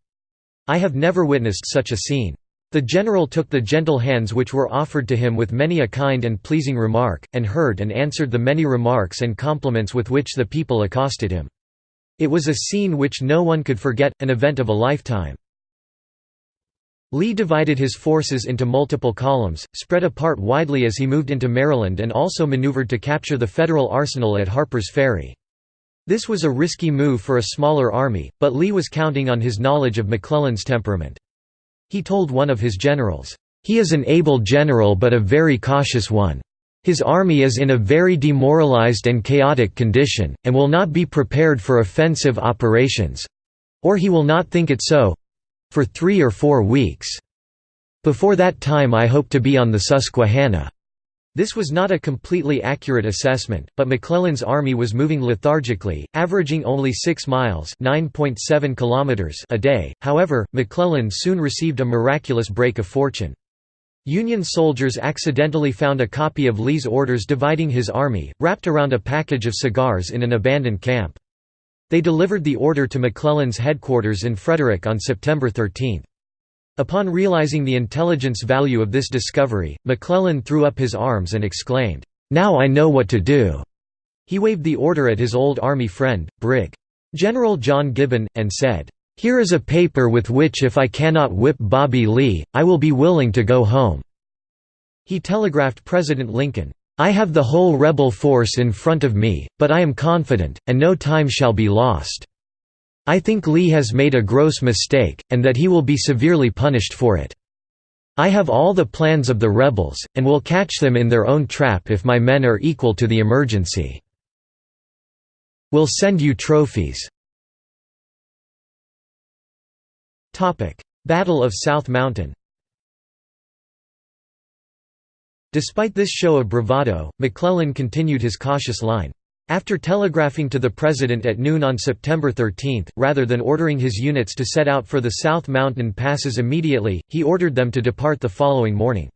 I have never witnessed such a scene. The general took the gentle hands which were offered to him with many a kind and pleasing remark, and heard and answered the many remarks and compliments with which the people accosted him. It was a scene which no one could forget, an event of a lifetime. Lee divided his forces into multiple columns, spread apart widely as he moved into Maryland and also maneuvered to capture the Federal arsenal at Harper's Ferry. This was a risky move for a smaller army, but Lee was counting on his knowledge of McClellan's temperament. He told one of his generals, "'He is an able general but a very cautious one. His army is in a very demoralized and chaotic condition, and will not be prepared for offensive operations—or he will not think it so—for three or four weeks. Before that time I hope to be on the Susquehanna." This was not a completely accurate assessment, but McClellan's army was moving lethargically, averaging only 6 miles kilometers a day. However, McClellan soon received a miraculous break of fortune. Union soldiers accidentally found a copy of Lee's orders dividing his army, wrapped around a package of cigars in an abandoned camp. They delivered the order to McClellan's headquarters in Frederick on September 13. Upon realizing the intelligence value of this discovery, McClellan threw up his arms and exclaimed, "'Now I know what to do!' He waved the order at his old army friend, Brig. General John Gibbon, and said, here is a paper with which if I cannot whip Bobby Lee, I will be willing to go home." He telegraphed President Lincoln, "'I have the whole rebel force in front of me, but I am confident, and no time shall be lost. I think Lee has made a gross mistake, and that he will be severely punished for it. I have all the plans of the rebels, and will catch them in their own trap if my men are equal to the emergency. We'll send you trophies. Battle of South Mountain Despite this show of bravado, McClellan continued his cautious line. After telegraphing to the President at noon on September 13, rather than ordering his units to set out for the South Mountain passes immediately, he ordered them to depart the following morning.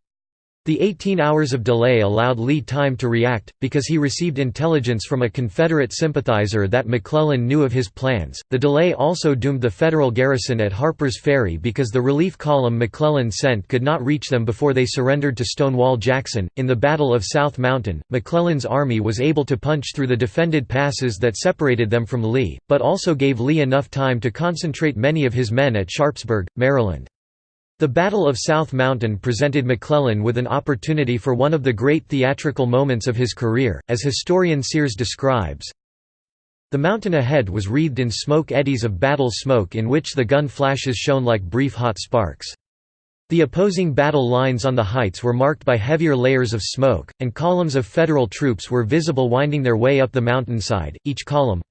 The 18 hours of delay allowed Lee time to react, because he received intelligence from a Confederate sympathizer that McClellan knew of his plans. The delay also doomed the Federal garrison at Harper's Ferry because the relief column McClellan sent could not reach them before they surrendered to Stonewall Jackson. In the Battle of South Mountain, McClellan's army was able to punch through the defended passes that separated them from Lee, but also gave Lee enough time to concentrate many of his men at Sharpsburg, Maryland. The Battle of South Mountain presented McClellan with an opportunity for one of the great theatrical moments of his career, as historian Sears describes. The mountain ahead was wreathed in smoke eddies of battle smoke in which the gun flashes shone like brief hot sparks. The opposing battle lines on the heights were marked by heavier layers of smoke, and columns of Federal troops were visible winding their way up the mountainside, each column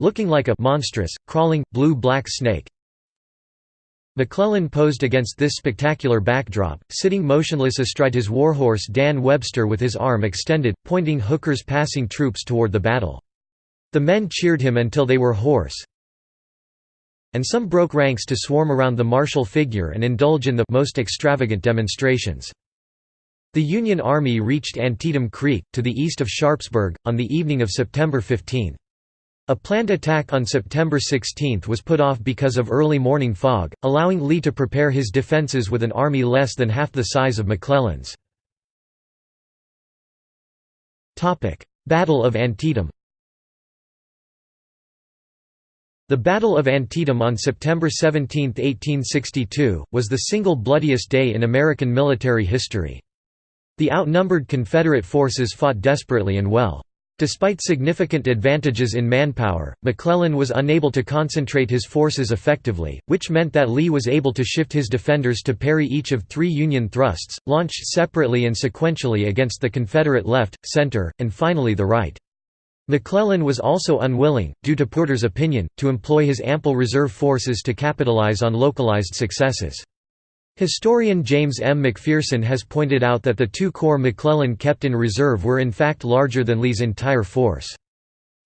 looking like a monstrous, crawling, blue-black snake, McClellan posed against this spectacular backdrop, sitting motionless astride his warhorse Dan Webster with his arm extended, pointing Hooker's passing troops toward the battle. The men cheered him until they were hoarse, and some broke ranks to swarm around the martial figure and indulge in the most extravagant demonstrations. The Union Army reached Antietam Creek, to the east of Sharpsburg, on the evening of September 15. A planned attack on September 16 was put off because of early morning fog, allowing Lee to prepare his defenses with an army less than half the size of McClellan's. Battle of Antietam The Battle of Antietam on September 17, 1862, was the single bloodiest day in American military history. The outnumbered Confederate forces fought desperately and well. Despite significant advantages in manpower, McClellan was unable to concentrate his forces effectively, which meant that Lee was able to shift his defenders to parry each of three Union thrusts, launched separately and sequentially against the Confederate left, center, and finally the right. McClellan was also unwilling, due to Porter's opinion, to employ his ample reserve forces to capitalize on localized successes. Historian James M. McPherson has pointed out that the two corps McClellan kept in reserve were in fact larger than Lee's entire force.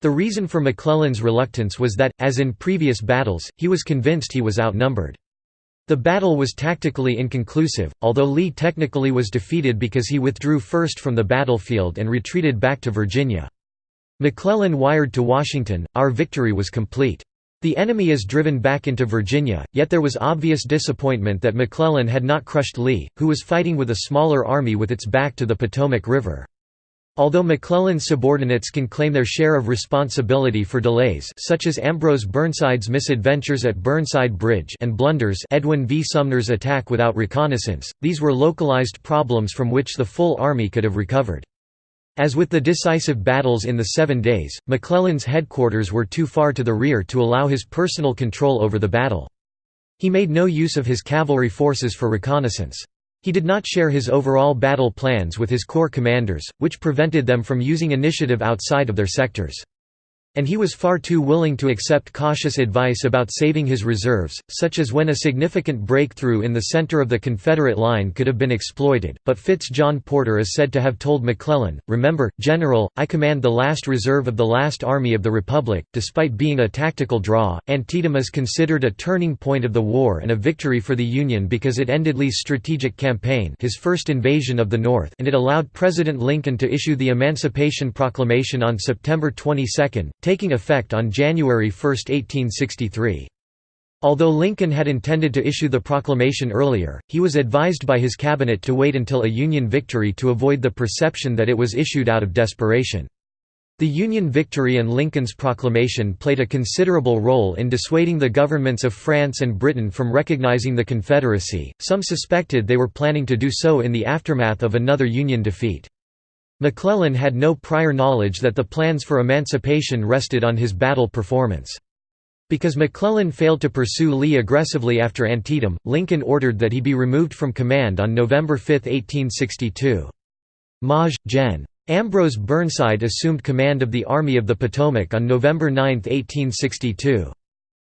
The reason for McClellan's reluctance was that, as in previous battles, he was convinced he was outnumbered. The battle was tactically inconclusive, although Lee technically was defeated because he withdrew first from the battlefield and retreated back to Virginia. McClellan wired to Washington, Our victory was complete. The enemy is driven back into Virginia, yet there was obvious disappointment that McClellan had not crushed Lee, who was fighting with a smaller army with its back to the Potomac River. Although McClellan's subordinates can claim their share of responsibility for delays such as Ambrose Burnside's misadventures at Burnside Bridge and blunders Edwin V. Sumner's attack without reconnaissance, these were localized problems from which the full army could have recovered. As with the decisive battles in the Seven Days, McClellan's headquarters were too far to the rear to allow his personal control over the battle. He made no use of his cavalry forces for reconnaissance. He did not share his overall battle plans with his corps commanders, which prevented them from using initiative outside of their sectors. And he was far too willing to accept cautious advice about saving his reserves, such as when a significant breakthrough in the center of the Confederate line could have been exploited. But Fitz John Porter is said to have told McClellan, Remember, General, I command the last reserve of the last Army of the Republic. Despite being a tactical draw, Antietam is considered a turning point of the war and a victory for the Union because it ended Lee's strategic campaign, his first invasion of the North, and it allowed President Lincoln to issue the Emancipation Proclamation on September 22 taking effect on January 1, 1863. Although Lincoln had intended to issue the proclamation earlier, he was advised by his cabinet to wait until a Union victory to avoid the perception that it was issued out of desperation. The Union victory and Lincoln's proclamation played a considerable role in dissuading the governments of France and Britain from recognizing the Confederacy. Some suspected they were planning to do so in the aftermath of another Union defeat. McClellan had no prior knowledge that the plans for emancipation rested on his battle performance. Because McClellan failed to pursue Lee aggressively after Antietam, Lincoln ordered that he be removed from command on November 5, 1862. Maj. Gen. Ambrose Burnside assumed command of the Army of the Potomac on November 9, 1862.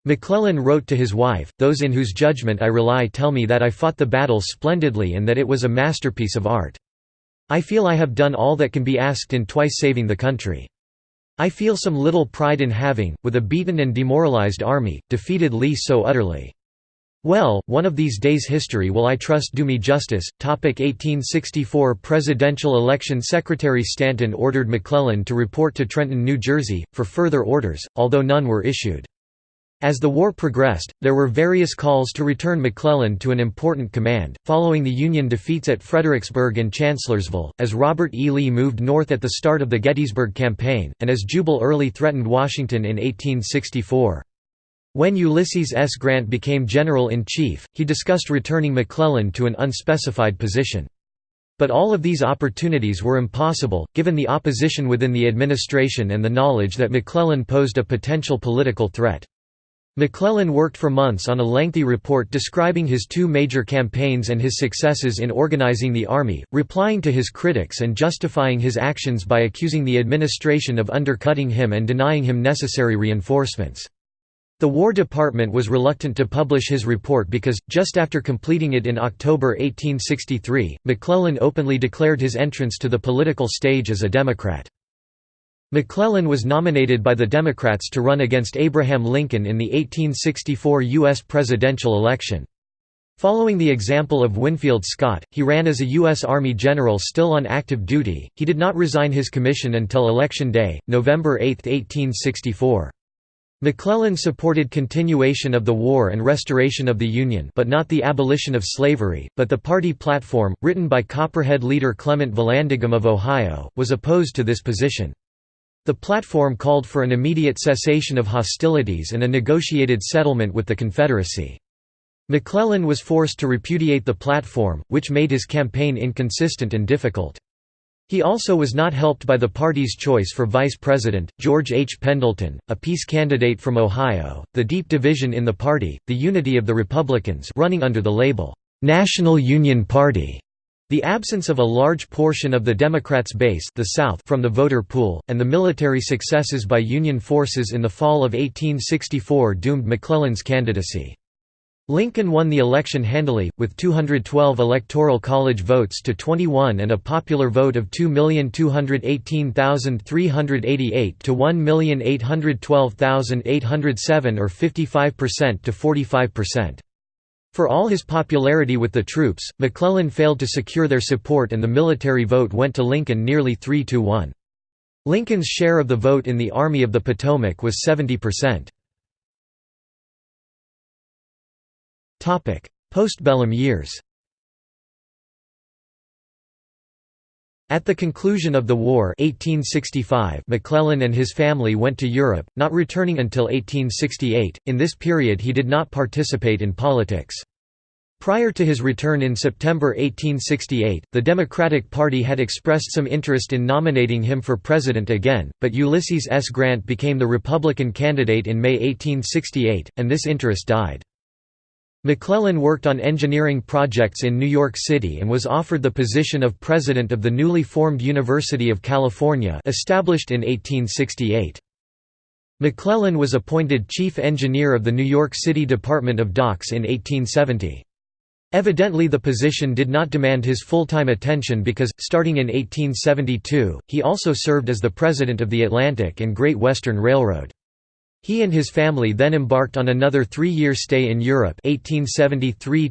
McClellan wrote to his wife, Those in whose judgment I rely tell me that I fought the battle splendidly and that it was a masterpiece of art. I feel I have done all that can be asked in twice saving the country. I feel some little pride in having, with a beaten and demoralized army, defeated Lee so utterly. Well, one of these days history will I trust do me justice. Topic 1864 Presidential election Secretary Stanton ordered McClellan to report to Trenton, New Jersey, for further orders, although none were issued. As the war progressed, there were various calls to return McClellan to an important command, following the Union defeats at Fredericksburg and Chancellorsville, as Robert E. Lee moved north at the start of the Gettysburg Campaign, and as Jubal Early threatened Washington in 1864. When Ulysses S. Grant became General-in-Chief, he discussed returning McClellan to an unspecified position. But all of these opportunities were impossible, given the opposition within the administration and the knowledge that McClellan posed a potential political threat. McClellan worked for months on a lengthy report describing his two major campaigns and his successes in organizing the army, replying to his critics and justifying his actions by accusing the administration of undercutting him and denying him necessary reinforcements. The War Department was reluctant to publish his report because, just after completing it in October 1863, McClellan openly declared his entrance to the political stage as a Democrat. McClellan was nominated by the Democrats to run against Abraham Lincoln in the 1864 U.S. presidential election. Following the example of Winfield Scott, he ran as a U.S. Army general still on active duty. He did not resign his commission until Election Day, November 8, 1864. McClellan supported continuation of the war and restoration of the Union but not the abolition of slavery, but the party platform, written by Copperhead leader Clement Vallandigham of Ohio, was opposed to this position. The platform called for an immediate cessation of hostilities and a negotiated settlement with the Confederacy. McClellan was forced to repudiate the platform, which made his campaign inconsistent and difficult. He also was not helped by the party's choice for vice president, George H. Pendleton, a peace candidate from Ohio, the deep division in the party, the unity of the Republicans running under the label, "'National Union Party' The absence of a large portion of the Democrats' base the South from the voter pool, and the military successes by Union forces in the fall of 1864 doomed McClellan's candidacy. Lincoln won the election handily, with 212 Electoral College votes to 21 and a popular vote of 2,218,388 to 1,812,807 or 55% to 45%. For all his popularity with the troops, McClellan failed to secure their support and the military vote went to Lincoln nearly 3 to 1. Lincoln's share of the vote in the Army of the Potomac was 70%. Postbellum years At the conclusion of the war 1865, McClellan and his family went to Europe, not returning until 1868. In this period he did not participate in politics. Prior to his return in September 1868, the Democratic Party had expressed some interest in nominating him for president again, but Ulysses S. Grant became the Republican candidate in May 1868, and this interest died. McClellan worked on engineering projects in New York City and was offered the position of president of the newly formed University of California established in 1868. McClellan was appointed chief engineer of the New York City Department of Docks in 1870. Evidently the position did not demand his full-time attention because, starting in 1872, he also served as the president of the Atlantic and Great Western Railroad. He and his family then embarked on another three-year stay in Europe 1873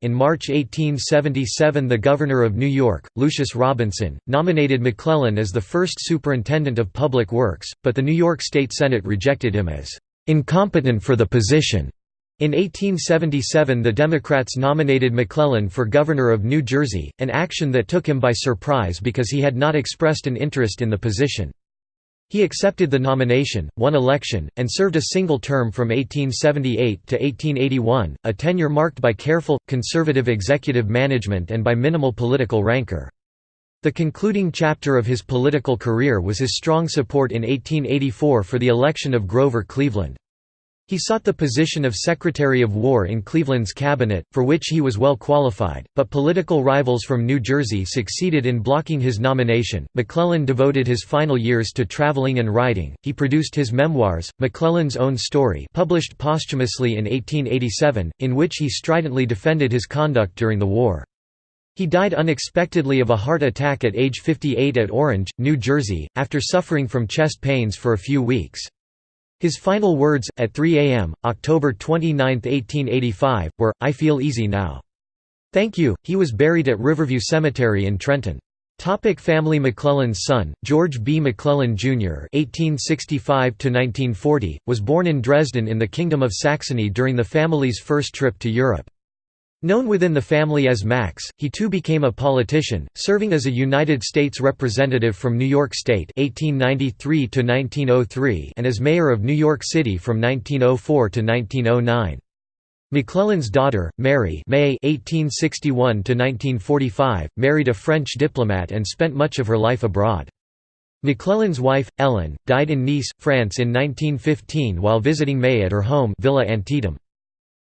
In March 1877 the Governor of New York, Lucius Robinson, nominated McClellan as the first Superintendent of Public Works, but the New York State Senate rejected him as "...incompetent for the position." In 1877 the Democrats nominated McClellan for Governor of New Jersey, an action that took him by surprise because he had not expressed an interest in the position. He accepted the nomination, won election, and served a single term from 1878 to 1881, a tenure marked by careful, conservative executive management and by minimal political rancor. The concluding chapter of his political career was his strong support in 1884 for the election of Grover Cleveland. He sought the position of Secretary of War in Cleveland's cabinet, for which he was well qualified, but political rivals from New Jersey succeeded in blocking his nomination. McClellan devoted his final years to traveling and writing. He produced his memoirs, McClellan's Own Story, published posthumously in 1887, in which he stridently defended his conduct during the war. He died unexpectedly of a heart attack at age 58 at Orange, New Jersey, after suffering from chest pains for a few weeks. His final words, at 3 a.m., October 29, 1885, were, I feel easy now. Thank you. He was buried at Riverview Cemetery in Trenton. Topic family McClellan's son, George B. McClellan, Jr. (1865–1940), was born in Dresden in the Kingdom of Saxony during the family's first trip to Europe. Known within the family as Max, he too became a politician, serving as a United States Representative from New York State 1893 to 1903 and as mayor of New York City from 1904 to 1909. McClellan's daughter, Mary May 1861 to 1945, married a French diplomat and spent much of her life abroad. McClellan's wife, Ellen, died in Nice, France in 1915 while visiting May at her home Villa Antietam.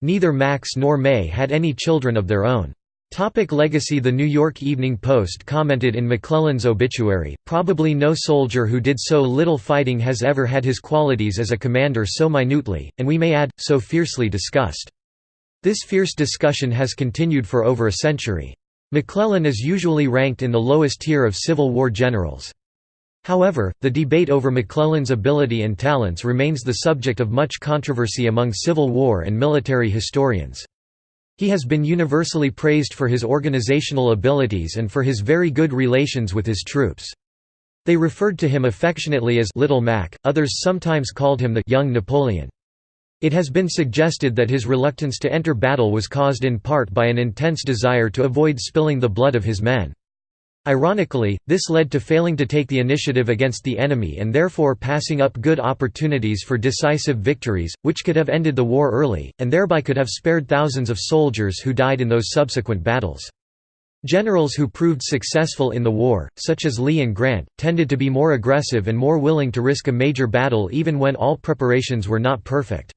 Neither Max nor May had any children of their own. Topic legacy The New York Evening Post commented in McClellan's obituary, probably no soldier who did so little fighting has ever had his qualities as a commander so minutely, and we may add, so fiercely discussed. This fierce discussion has continued for over a century. McClellan is usually ranked in the lowest tier of Civil War generals. However, the debate over McClellan's ability and talents remains the subject of much controversy among Civil War and military historians. He has been universally praised for his organizational abilities and for his very good relations with his troops. They referred to him affectionately as Little Mac, others sometimes called him the Young Napoleon. It has been suggested that his reluctance to enter battle was caused in part by an intense desire to avoid spilling the blood of his men. Ironically, this led to failing to take the initiative against the enemy and therefore passing up good opportunities for decisive victories, which could have ended the war early, and thereby could have spared thousands of soldiers who died in those subsequent battles. Generals who proved successful in the war, such as Lee and Grant, tended to be more aggressive and more willing to risk a major battle even when all preparations were not perfect.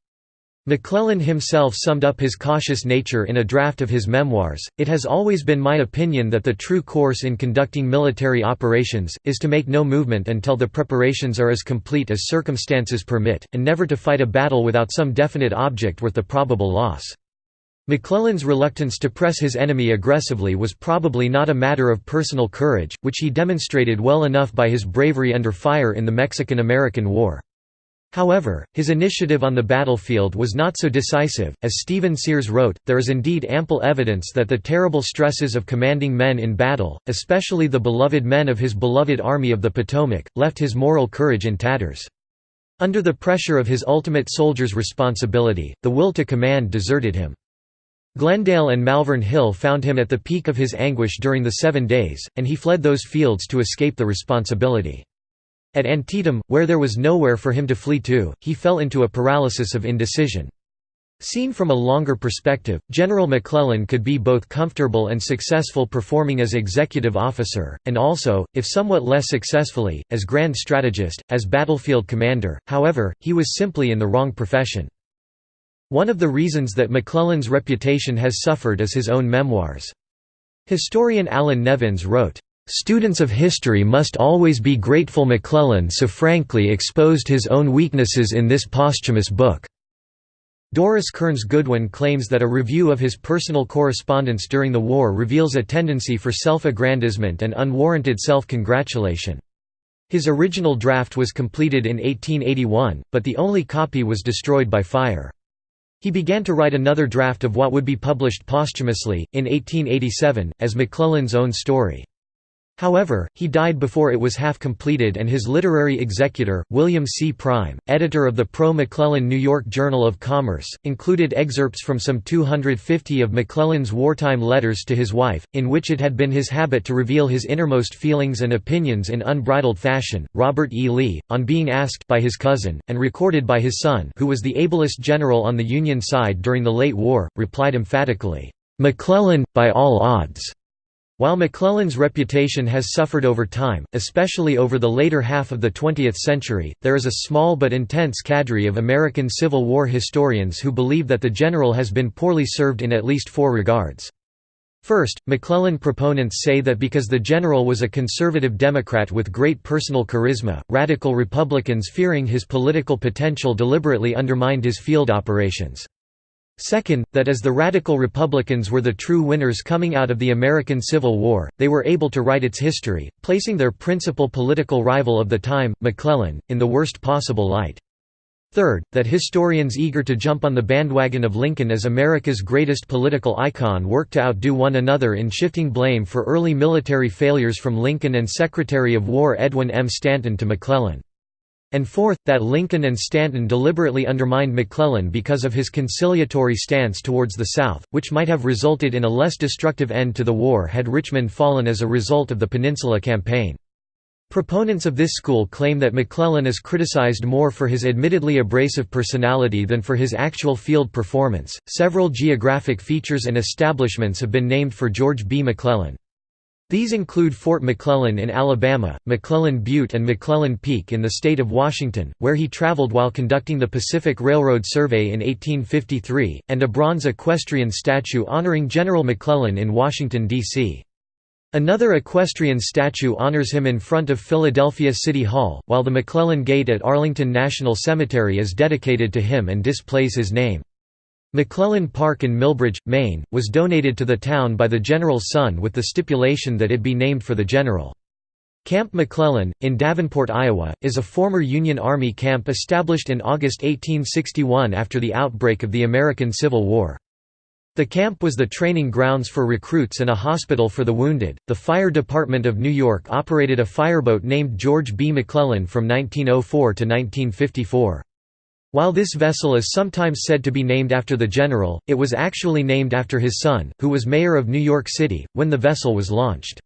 McClellan himself summed up his cautious nature in a draft of his memoirs. It has always been my opinion that the true course in conducting military operations is to make no movement until the preparations are as complete as circumstances permit, and never to fight a battle without some definite object worth the probable loss. McClellan's reluctance to press his enemy aggressively was probably not a matter of personal courage, which he demonstrated well enough by his bravery under fire in the Mexican–American War. However, his initiative on the battlefield was not so decisive. As Stephen Sears wrote, there is indeed ample evidence that the terrible stresses of commanding men in battle, especially the beloved men of his beloved Army of the Potomac, left his moral courage in tatters. Under the pressure of his ultimate soldier's responsibility, the will to command deserted him. Glendale and Malvern Hill found him at the peak of his anguish during the Seven Days, and he fled those fields to escape the responsibility. At Antietam, where there was nowhere for him to flee to, he fell into a paralysis of indecision. Seen from a longer perspective, General McClellan could be both comfortable and successful performing as executive officer, and also, if somewhat less successfully, as grand strategist, as battlefield commander, however, he was simply in the wrong profession. One of the reasons that McClellan's reputation has suffered is his own memoirs. Historian Allan Nevins wrote, "...students of history must always be grateful McClellan so frankly exposed his own weaknesses in this posthumous book." Doris Kearns Goodwin claims that a review of his personal correspondence during the war reveals a tendency for self-aggrandizement and unwarranted self-congratulation. His original draft was completed in 1881, but the only copy was destroyed by fire. He began to write another draft of what would be published posthumously, in 1887, as McClellan's own story. However, he died before it was half completed and his literary executor, William C. Prime, editor of the pro-McClellan New York Journal of Commerce, included excerpts from some 250 of McClellan's wartime letters to his wife, in which it had been his habit to reveal his innermost feelings and opinions in unbridled fashion. Robert E. Lee, on being asked by his cousin, and recorded by his son who was the ablest general on the Union side during the late war, replied emphatically, "'McClellan, by all odds' While McClellan's reputation has suffered over time, especially over the later half of the 20th century, there is a small but intense cadre of American Civil War historians who believe that the general has been poorly served in at least four regards. First, McClellan proponents say that because the general was a conservative Democrat with great personal charisma, radical Republicans fearing his political potential deliberately undermined his field operations. Second, that as the Radical Republicans were the true winners coming out of the American Civil War, they were able to write its history, placing their principal political rival of the time, McClellan, in the worst possible light. Third, that historians eager to jump on the bandwagon of Lincoln as America's greatest political icon worked to outdo one another in shifting blame for early military failures from Lincoln and Secretary of War Edwin M. Stanton to McClellan. And fourth, that Lincoln and Stanton deliberately undermined McClellan because of his conciliatory stance towards the South, which might have resulted in a less destructive end to the war had Richmond fallen as a result of the Peninsula Campaign. Proponents of this school claim that McClellan is criticized more for his admittedly abrasive personality than for his actual field performance. Several geographic features and establishments have been named for George B. McClellan. These include Fort McClellan in Alabama, McClellan Butte and McClellan Peak in the state of Washington, where he traveled while conducting the Pacific Railroad Survey in 1853, and a bronze equestrian statue honoring General McClellan in Washington, D.C. Another equestrian statue honors him in front of Philadelphia City Hall, while the McClellan Gate at Arlington National Cemetery is dedicated to him and displays his name. McClellan Park in Milbridge, Maine, was donated to the town by the general's son with the stipulation that it be named for the general. Camp McClellan, in Davenport, Iowa, is a former Union Army camp established in August 1861 after the outbreak of the American Civil War. The camp was the training grounds for recruits and a hospital for the wounded. The Fire Department of New York operated a fireboat named George B. McClellan from 1904 to 1954. While this vessel is sometimes said to be named after the general, it was actually named after his son, who was mayor of New York City, when the vessel was launched.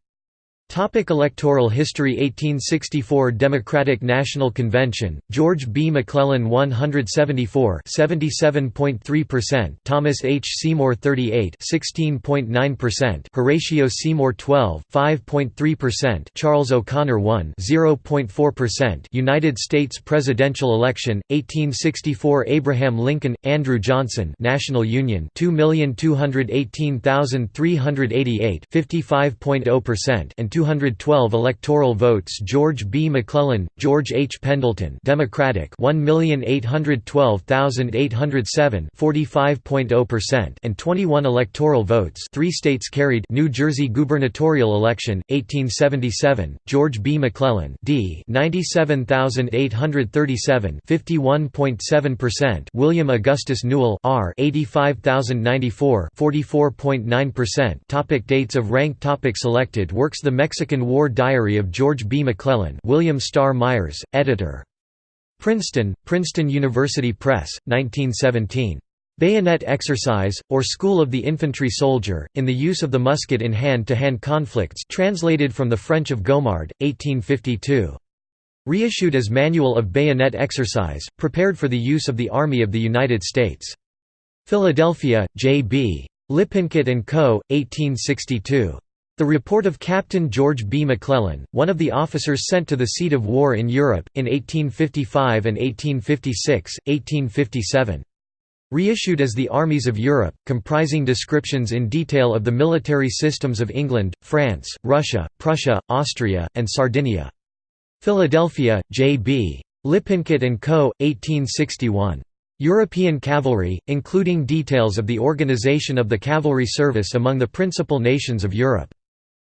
Topic electoral history 1864 Democratic National Convention, George B. McClellan 174 77.3%, Thomas H. Seymour 38 16.9%, Horatio Seymour 12 5.3%, Charles O'Conor 1 0.4%, United States presidential election 1864 Abraham Lincoln, Andrew Johnson National Union 2,218,388 55.0% and 212 electoral votes George B. McClellan, George H. Pendleton Democratic 1,812,807 45.0% and 21 electoral votes three states carried New Jersey gubernatorial election, 1877, George B. McClellan D 97,837 51.7% William Augustus Newell R 85,094 44.9% Topic Dates of rank Topic Selected works The Mexican War Diary of George B. McClellan William Starr Myers, editor. Princeton, Princeton University Press, 1917. Bayonet Exercise, or School of the Infantry Soldier, in the use of the musket in hand-to-hand -hand conflicts translated from the French of Gomard, 1852. Reissued as Manual of Bayonet Exercise, prepared for the use of the Army of the United States. Philadelphia, J. B. Lippincott & Co., 1862. The report of Captain George B. McClellan, one of the officers sent to the seat of war in Europe, in 1855 and 1856, 1857. Reissued as the Armies of Europe, comprising descriptions in detail of the military systems of England, France, Russia, Prussia, Austria, and Sardinia. Philadelphia, J. B. Lippincott & Co., 1861. European Cavalry, including details of the organization of the cavalry service among the principal nations of Europe.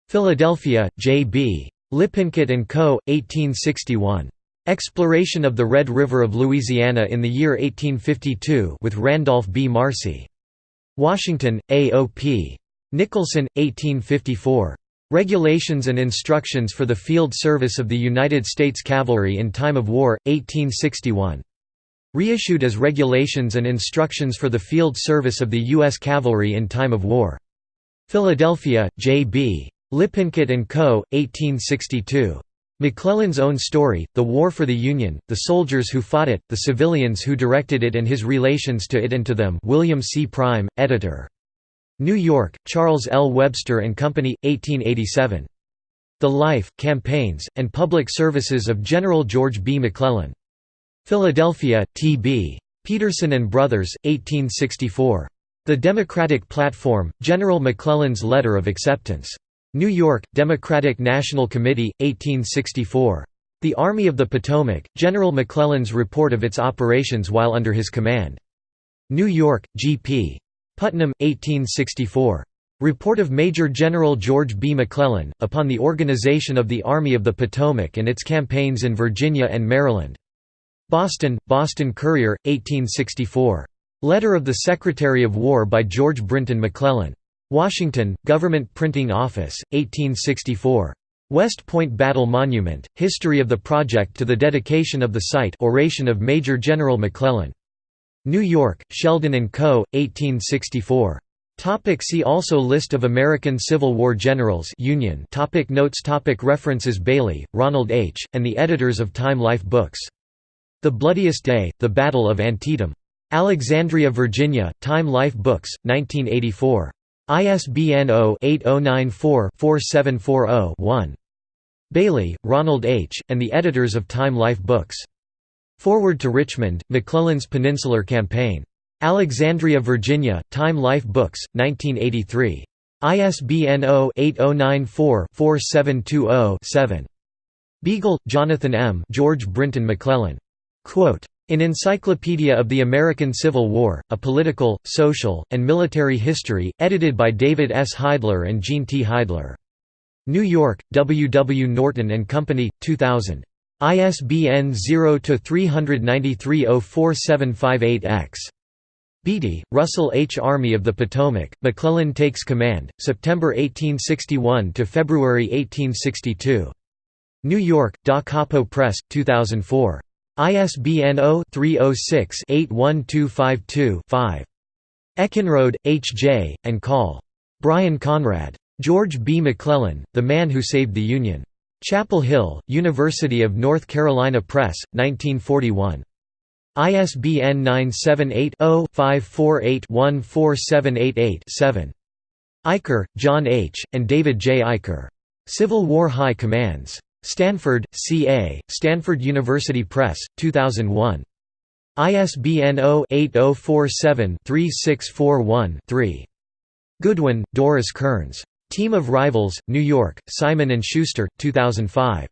Philadelphia, J. B. Lippincott & Co., 1861. Exploration of the Red River of Louisiana in the year 1852 with Randolph B. Marcy. Washington, A.O.P. Nicholson, 1854. Regulations and Instructions for the Field Service of the United States Cavalry in Time of War, 1861. Reissued as Regulations and Instructions for the Field Service of the U.S. Cavalry in Time of War. Philadelphia, J. B. Lippincott & Co., 1862. McClellan's own story, The War for the Union, the soldiers who fought it, the civilians who directed it and his relations to it and to them William C. Prime, editor. New York, Charles L. Webster & Company, 1887. The Life, Campaigns, and Public Services of General George B. McClellan. Philadelphia, T.B. Peterson and Brothers, 1864. The Democratic Platform, General McClellan's Letter of Acceptance. New York, Democratic National Committee, 1864. The Army of the Potomac, General McClellan's report of its operations while under his command. New York, G.P. Putnam, 1864. Report of Major General George B. McClellan, upon the organization of the Army of the Potomac and its campaigns in Virginia and Maryland. Boston, Boston Courier, 1864. Letter of the Secretary of War by George Brinton McClellan. Washington, Government Printing Office, 1864. West Point Battle Monument, History of the Project to the Dedication of the Site Oration of Major General McClellan. New York, Sheldon & Co., 1864. Topic see also List of American Civil War generals Union topic Notes topic References Bailey, Ronald H., and the editors of Time Life Books the Bloodiest Day, The Battle of Antietam. Alexandria, Virginia, Time Life Books, 1984. ISBN 0-8094-4740-1. Bailey, Ronald H., and the editors of Time Life Books. Forward to Richmond, McClellan's Peninsular Campaign. Alexandria, Virginia, Time Life Books, 1983. ISBN 0-8094-4720-7. Beagle, Jonathan M. George Brinton McClellan. Quote, in Encyclopedia of the American Civil War, A Political, Social, and Military History, edited by David S. Heidler and Gene T. Heidler. New York, W. W. Norton and Company, 2000. ISBN 0-393-04758-X. Beatie, Russell H. Army of the Potomac, McClellan Takes Command, September 1861 to February 1862. New York, Da Capo Press, 2004. ISBN 0-306-81252-5. Eckenrode, H. J., and Call. Bryan Conrad. George B. McClellan, The Man Who Saved the Union. Chapel Hill, University of North Carolina Press, 1941. ISBN 978 0 548 14788 7. Eicher, John H., and David J. Eicher. Civil War High Commands. Stanford, C.A., Stanford University Press, 2001. ISBN 0-8047-3641-3. Goodwin, Doris Kearns. Team of Rivals, New York, Simon & Schuster, 2005.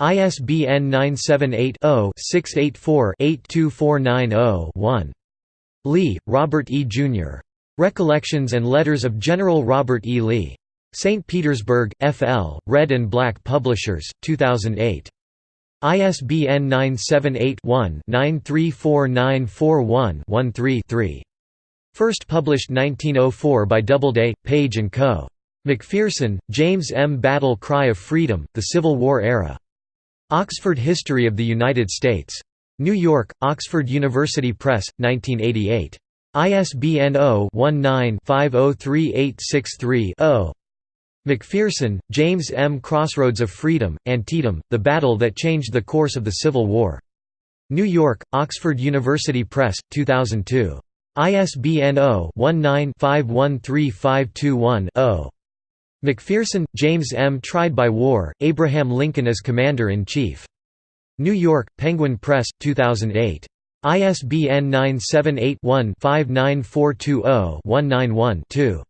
ISBN 978-0-684-82490-1. Lee, Robert E. Jr. Recollections and Letters of General Robert E. Lee. St. Petersburg, F.L., Red and Black Publishers, 2008. ISBN 978-1-934941-13-3. First published 1904 by Doubleday, Page & Co. McPherson, James M. Battle Cry of Freedom, The Civil War Era. Oxford History of the United States. New York, Oxford University Press, 1988. ISBN 0-19-503863-0. McPherson, James M. Crossroads of Freedom, Antietam, The Battle That Changed the Course of the Civil War. New York, Oxford University Press, 2002. ISBN 0-19-513521-0. McPherson, James M. Tried by War, Abraham Lincoln as Commander-in-Chief. New York, Penguin Press, 2008. ISBN 978-1-59420-191-2.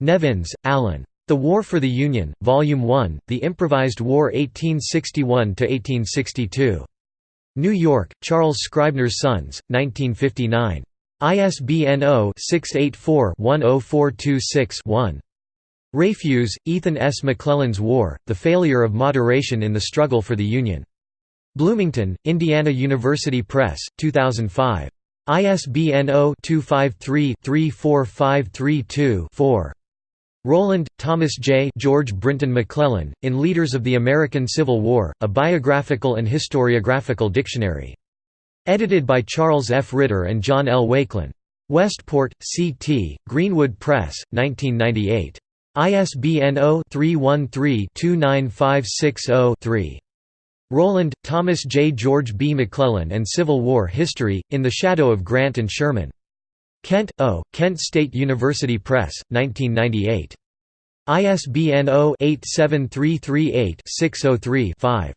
Nevins, Allan. The War for the Union, Volume 1, The Improvised War 1861–1862. New York, Charles Scribner's Sons, 1959. ISBN 0-684-10426-1. Rafuse, Ethan S. McClellan's War, The Failure of Moderation in the Struggle for the Union. Bloomington, Indiana University Press, 2005. ISBN 0-253-34532-4. Rowland, Thomas J. George Brinton McClellan, in Leaders of the American Civil War, A Biographical and Historiographical Dictionary. Edited by Charles F. Ritter and John L. Wakelyn. Westport, C.T., Greenwood Press, 1998. ISBN 0-313-29560-3. Rowland, Thomas J. George B. McClellan and Civil War History, In the Shadow of Grant and Sherman. Kent, O., Kent State University Press, 1998. ISBN 0-87338-603-5.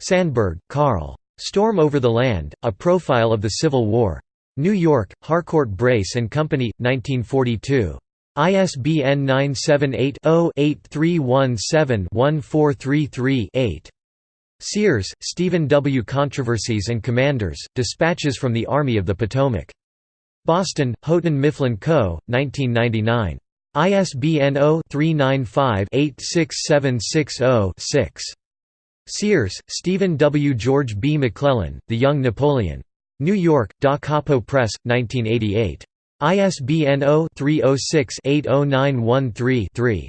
Sandburg, Carl. Storm Over the Land, A Profile of the Civil War. New York, Harcourt Brace and Company, 1942. ISBN 978-0-8317-1433-8. Sears, Stephen W. Controversies and Commanders, Dispatches from the Army of the Potomac. Boston, Houghton Mifflin Co., 1999. ISBN 0-395-86760-6. Sears, Stephen W. George B. McClellan, The Young Napoleon. New York, Da Capo Press, 1988. ISBN 0-306-80913-3.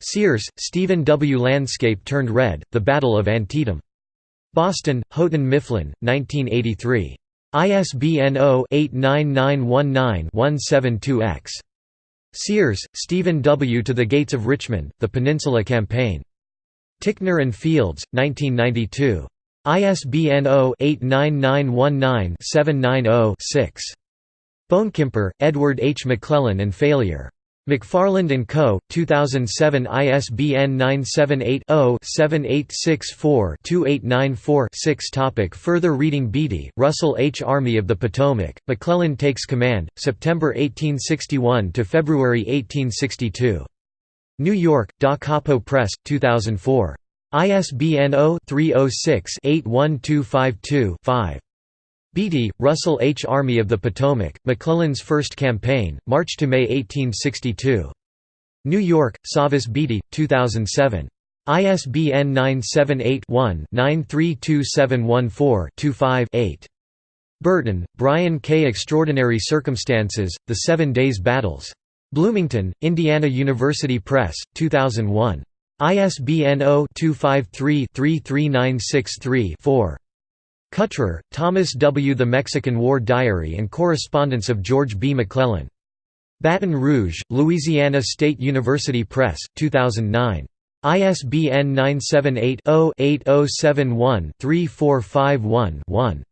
Sears, Stephen W. Landscape Turned Red, The Battle of Antietam. Boston, Houghton Mifflin, 1983. ISBN 0-89919-172-X. Sears, Stephen W. To the Gates of Richmond, The Peninsula Campaign. Ticknor and Fields, 1992. ISBN 0-89919-790-6. Bonekemper, Edward H. McClellan and Failure. McFarland & Co., 2007 ISBN 978-0-7864-2894-6 Further reading Beatie, Russell H. Army of the Potomac, McClellan Takes Command, September 1861 to February 1862. New York, Da Capo Press, 2004. ISBN 0-306-81252-5. Beatie, Russell H. Army of the Potomac, McClellan's First Campaign, March to May 1862. New York, Savas Beatie, 2007. ISBN 978-1-932714-25-8. Burton, Brian K. Extraordinary Circumstances, The Seven Days Battles. Bloomington, Indiana University Press, 2001. ISBN 0-253-33963-4. Cutrer, Thomas W. The Mexican War Diary and Correspondence of George B. McClellan. Baton Rouge, Louisiana State University Press, 2009. ISBN 978-0-8071-3451-1.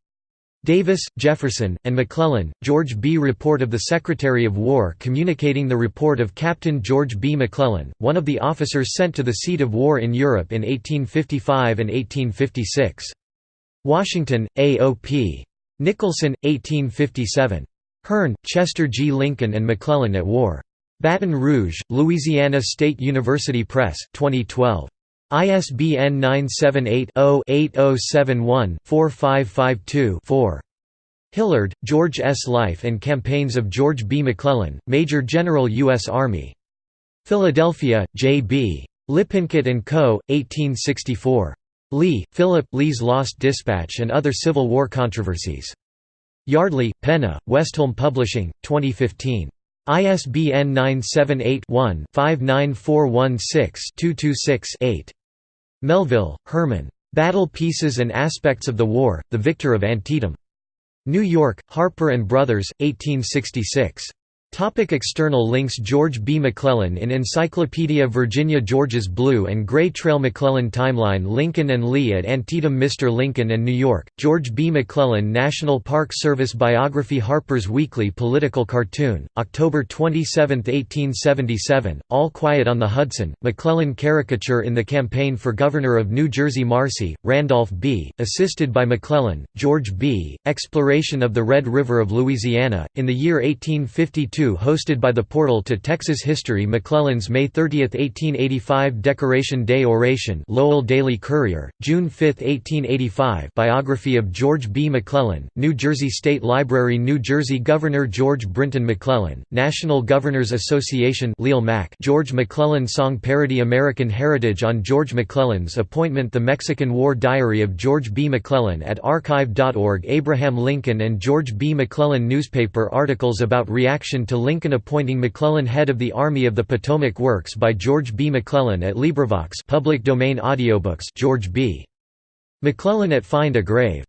Davis, Jefferson, and McClellan, George B. Report of the Secretary of War communicating the report of Captain George B. McClellan, one of the officers sent to the seat of war in Europe in 1855 and 1856. Washington, A.O.P. Nicholson, 1857. Hearn, Chester G. Lincoln and McClellan at War. Baton Rouge, Louisiana State University Press, 2012. ISBN 978-0-8071-4552-4. Hillard, George S. Life and Campaigns of George B. McClellan, Major General U.S. Army. Philadelphia, J. B. Lippincott & Co., 1864. Leigh, Philip, Lee's Lost Dispatch and Other Civil War Controversies. Yardley, Penna, Westholme Publishing, 2015. ISBN 978-1-59416-226-8. Melville, Herman. Battle Pieces and Aspects of the War, The Victor of Antietam. New York, Harper & Brothers, 1866. Topic external links George B. McClellan in Encyclopedia Virginia George's Blue and Gray Trail McClellan Timeline Lincoln and Lee at Antietam Mr. Lincoln and New York, George B. McClellan National Park Service Biography Harper's Weekly Political Cartoon, October 27, 1877, All Quiet on the Hudson, McClellan Caricature in the Campaign for Governor of New Jersey Marcy, Randolph B., assisted by McClellan, George B., Exploration of the Red River of Louisiana, in the year 1852 hosted by the Portal to Texas History McClellan's May 30, 1885 Decoration Day Oration Lowell Daily Courier, June 5, 1885 Biography of George B. McClellan, New Jersey State Library New Jersey Governor George Brinton McClellan, National Governors Association George McClellan Song Parody American Heritage on George McClellan's appointment The Mexican War Diary of George B. McClellan at archive.org Abraham Lincoln and George B. McClellan Newspaper articles about reaction to Lincoln appointing McClellan head of the Army of the Potomac Works by George B. McClellan at LibriVox public domain audiobooks George B. McClellan at Find a Grave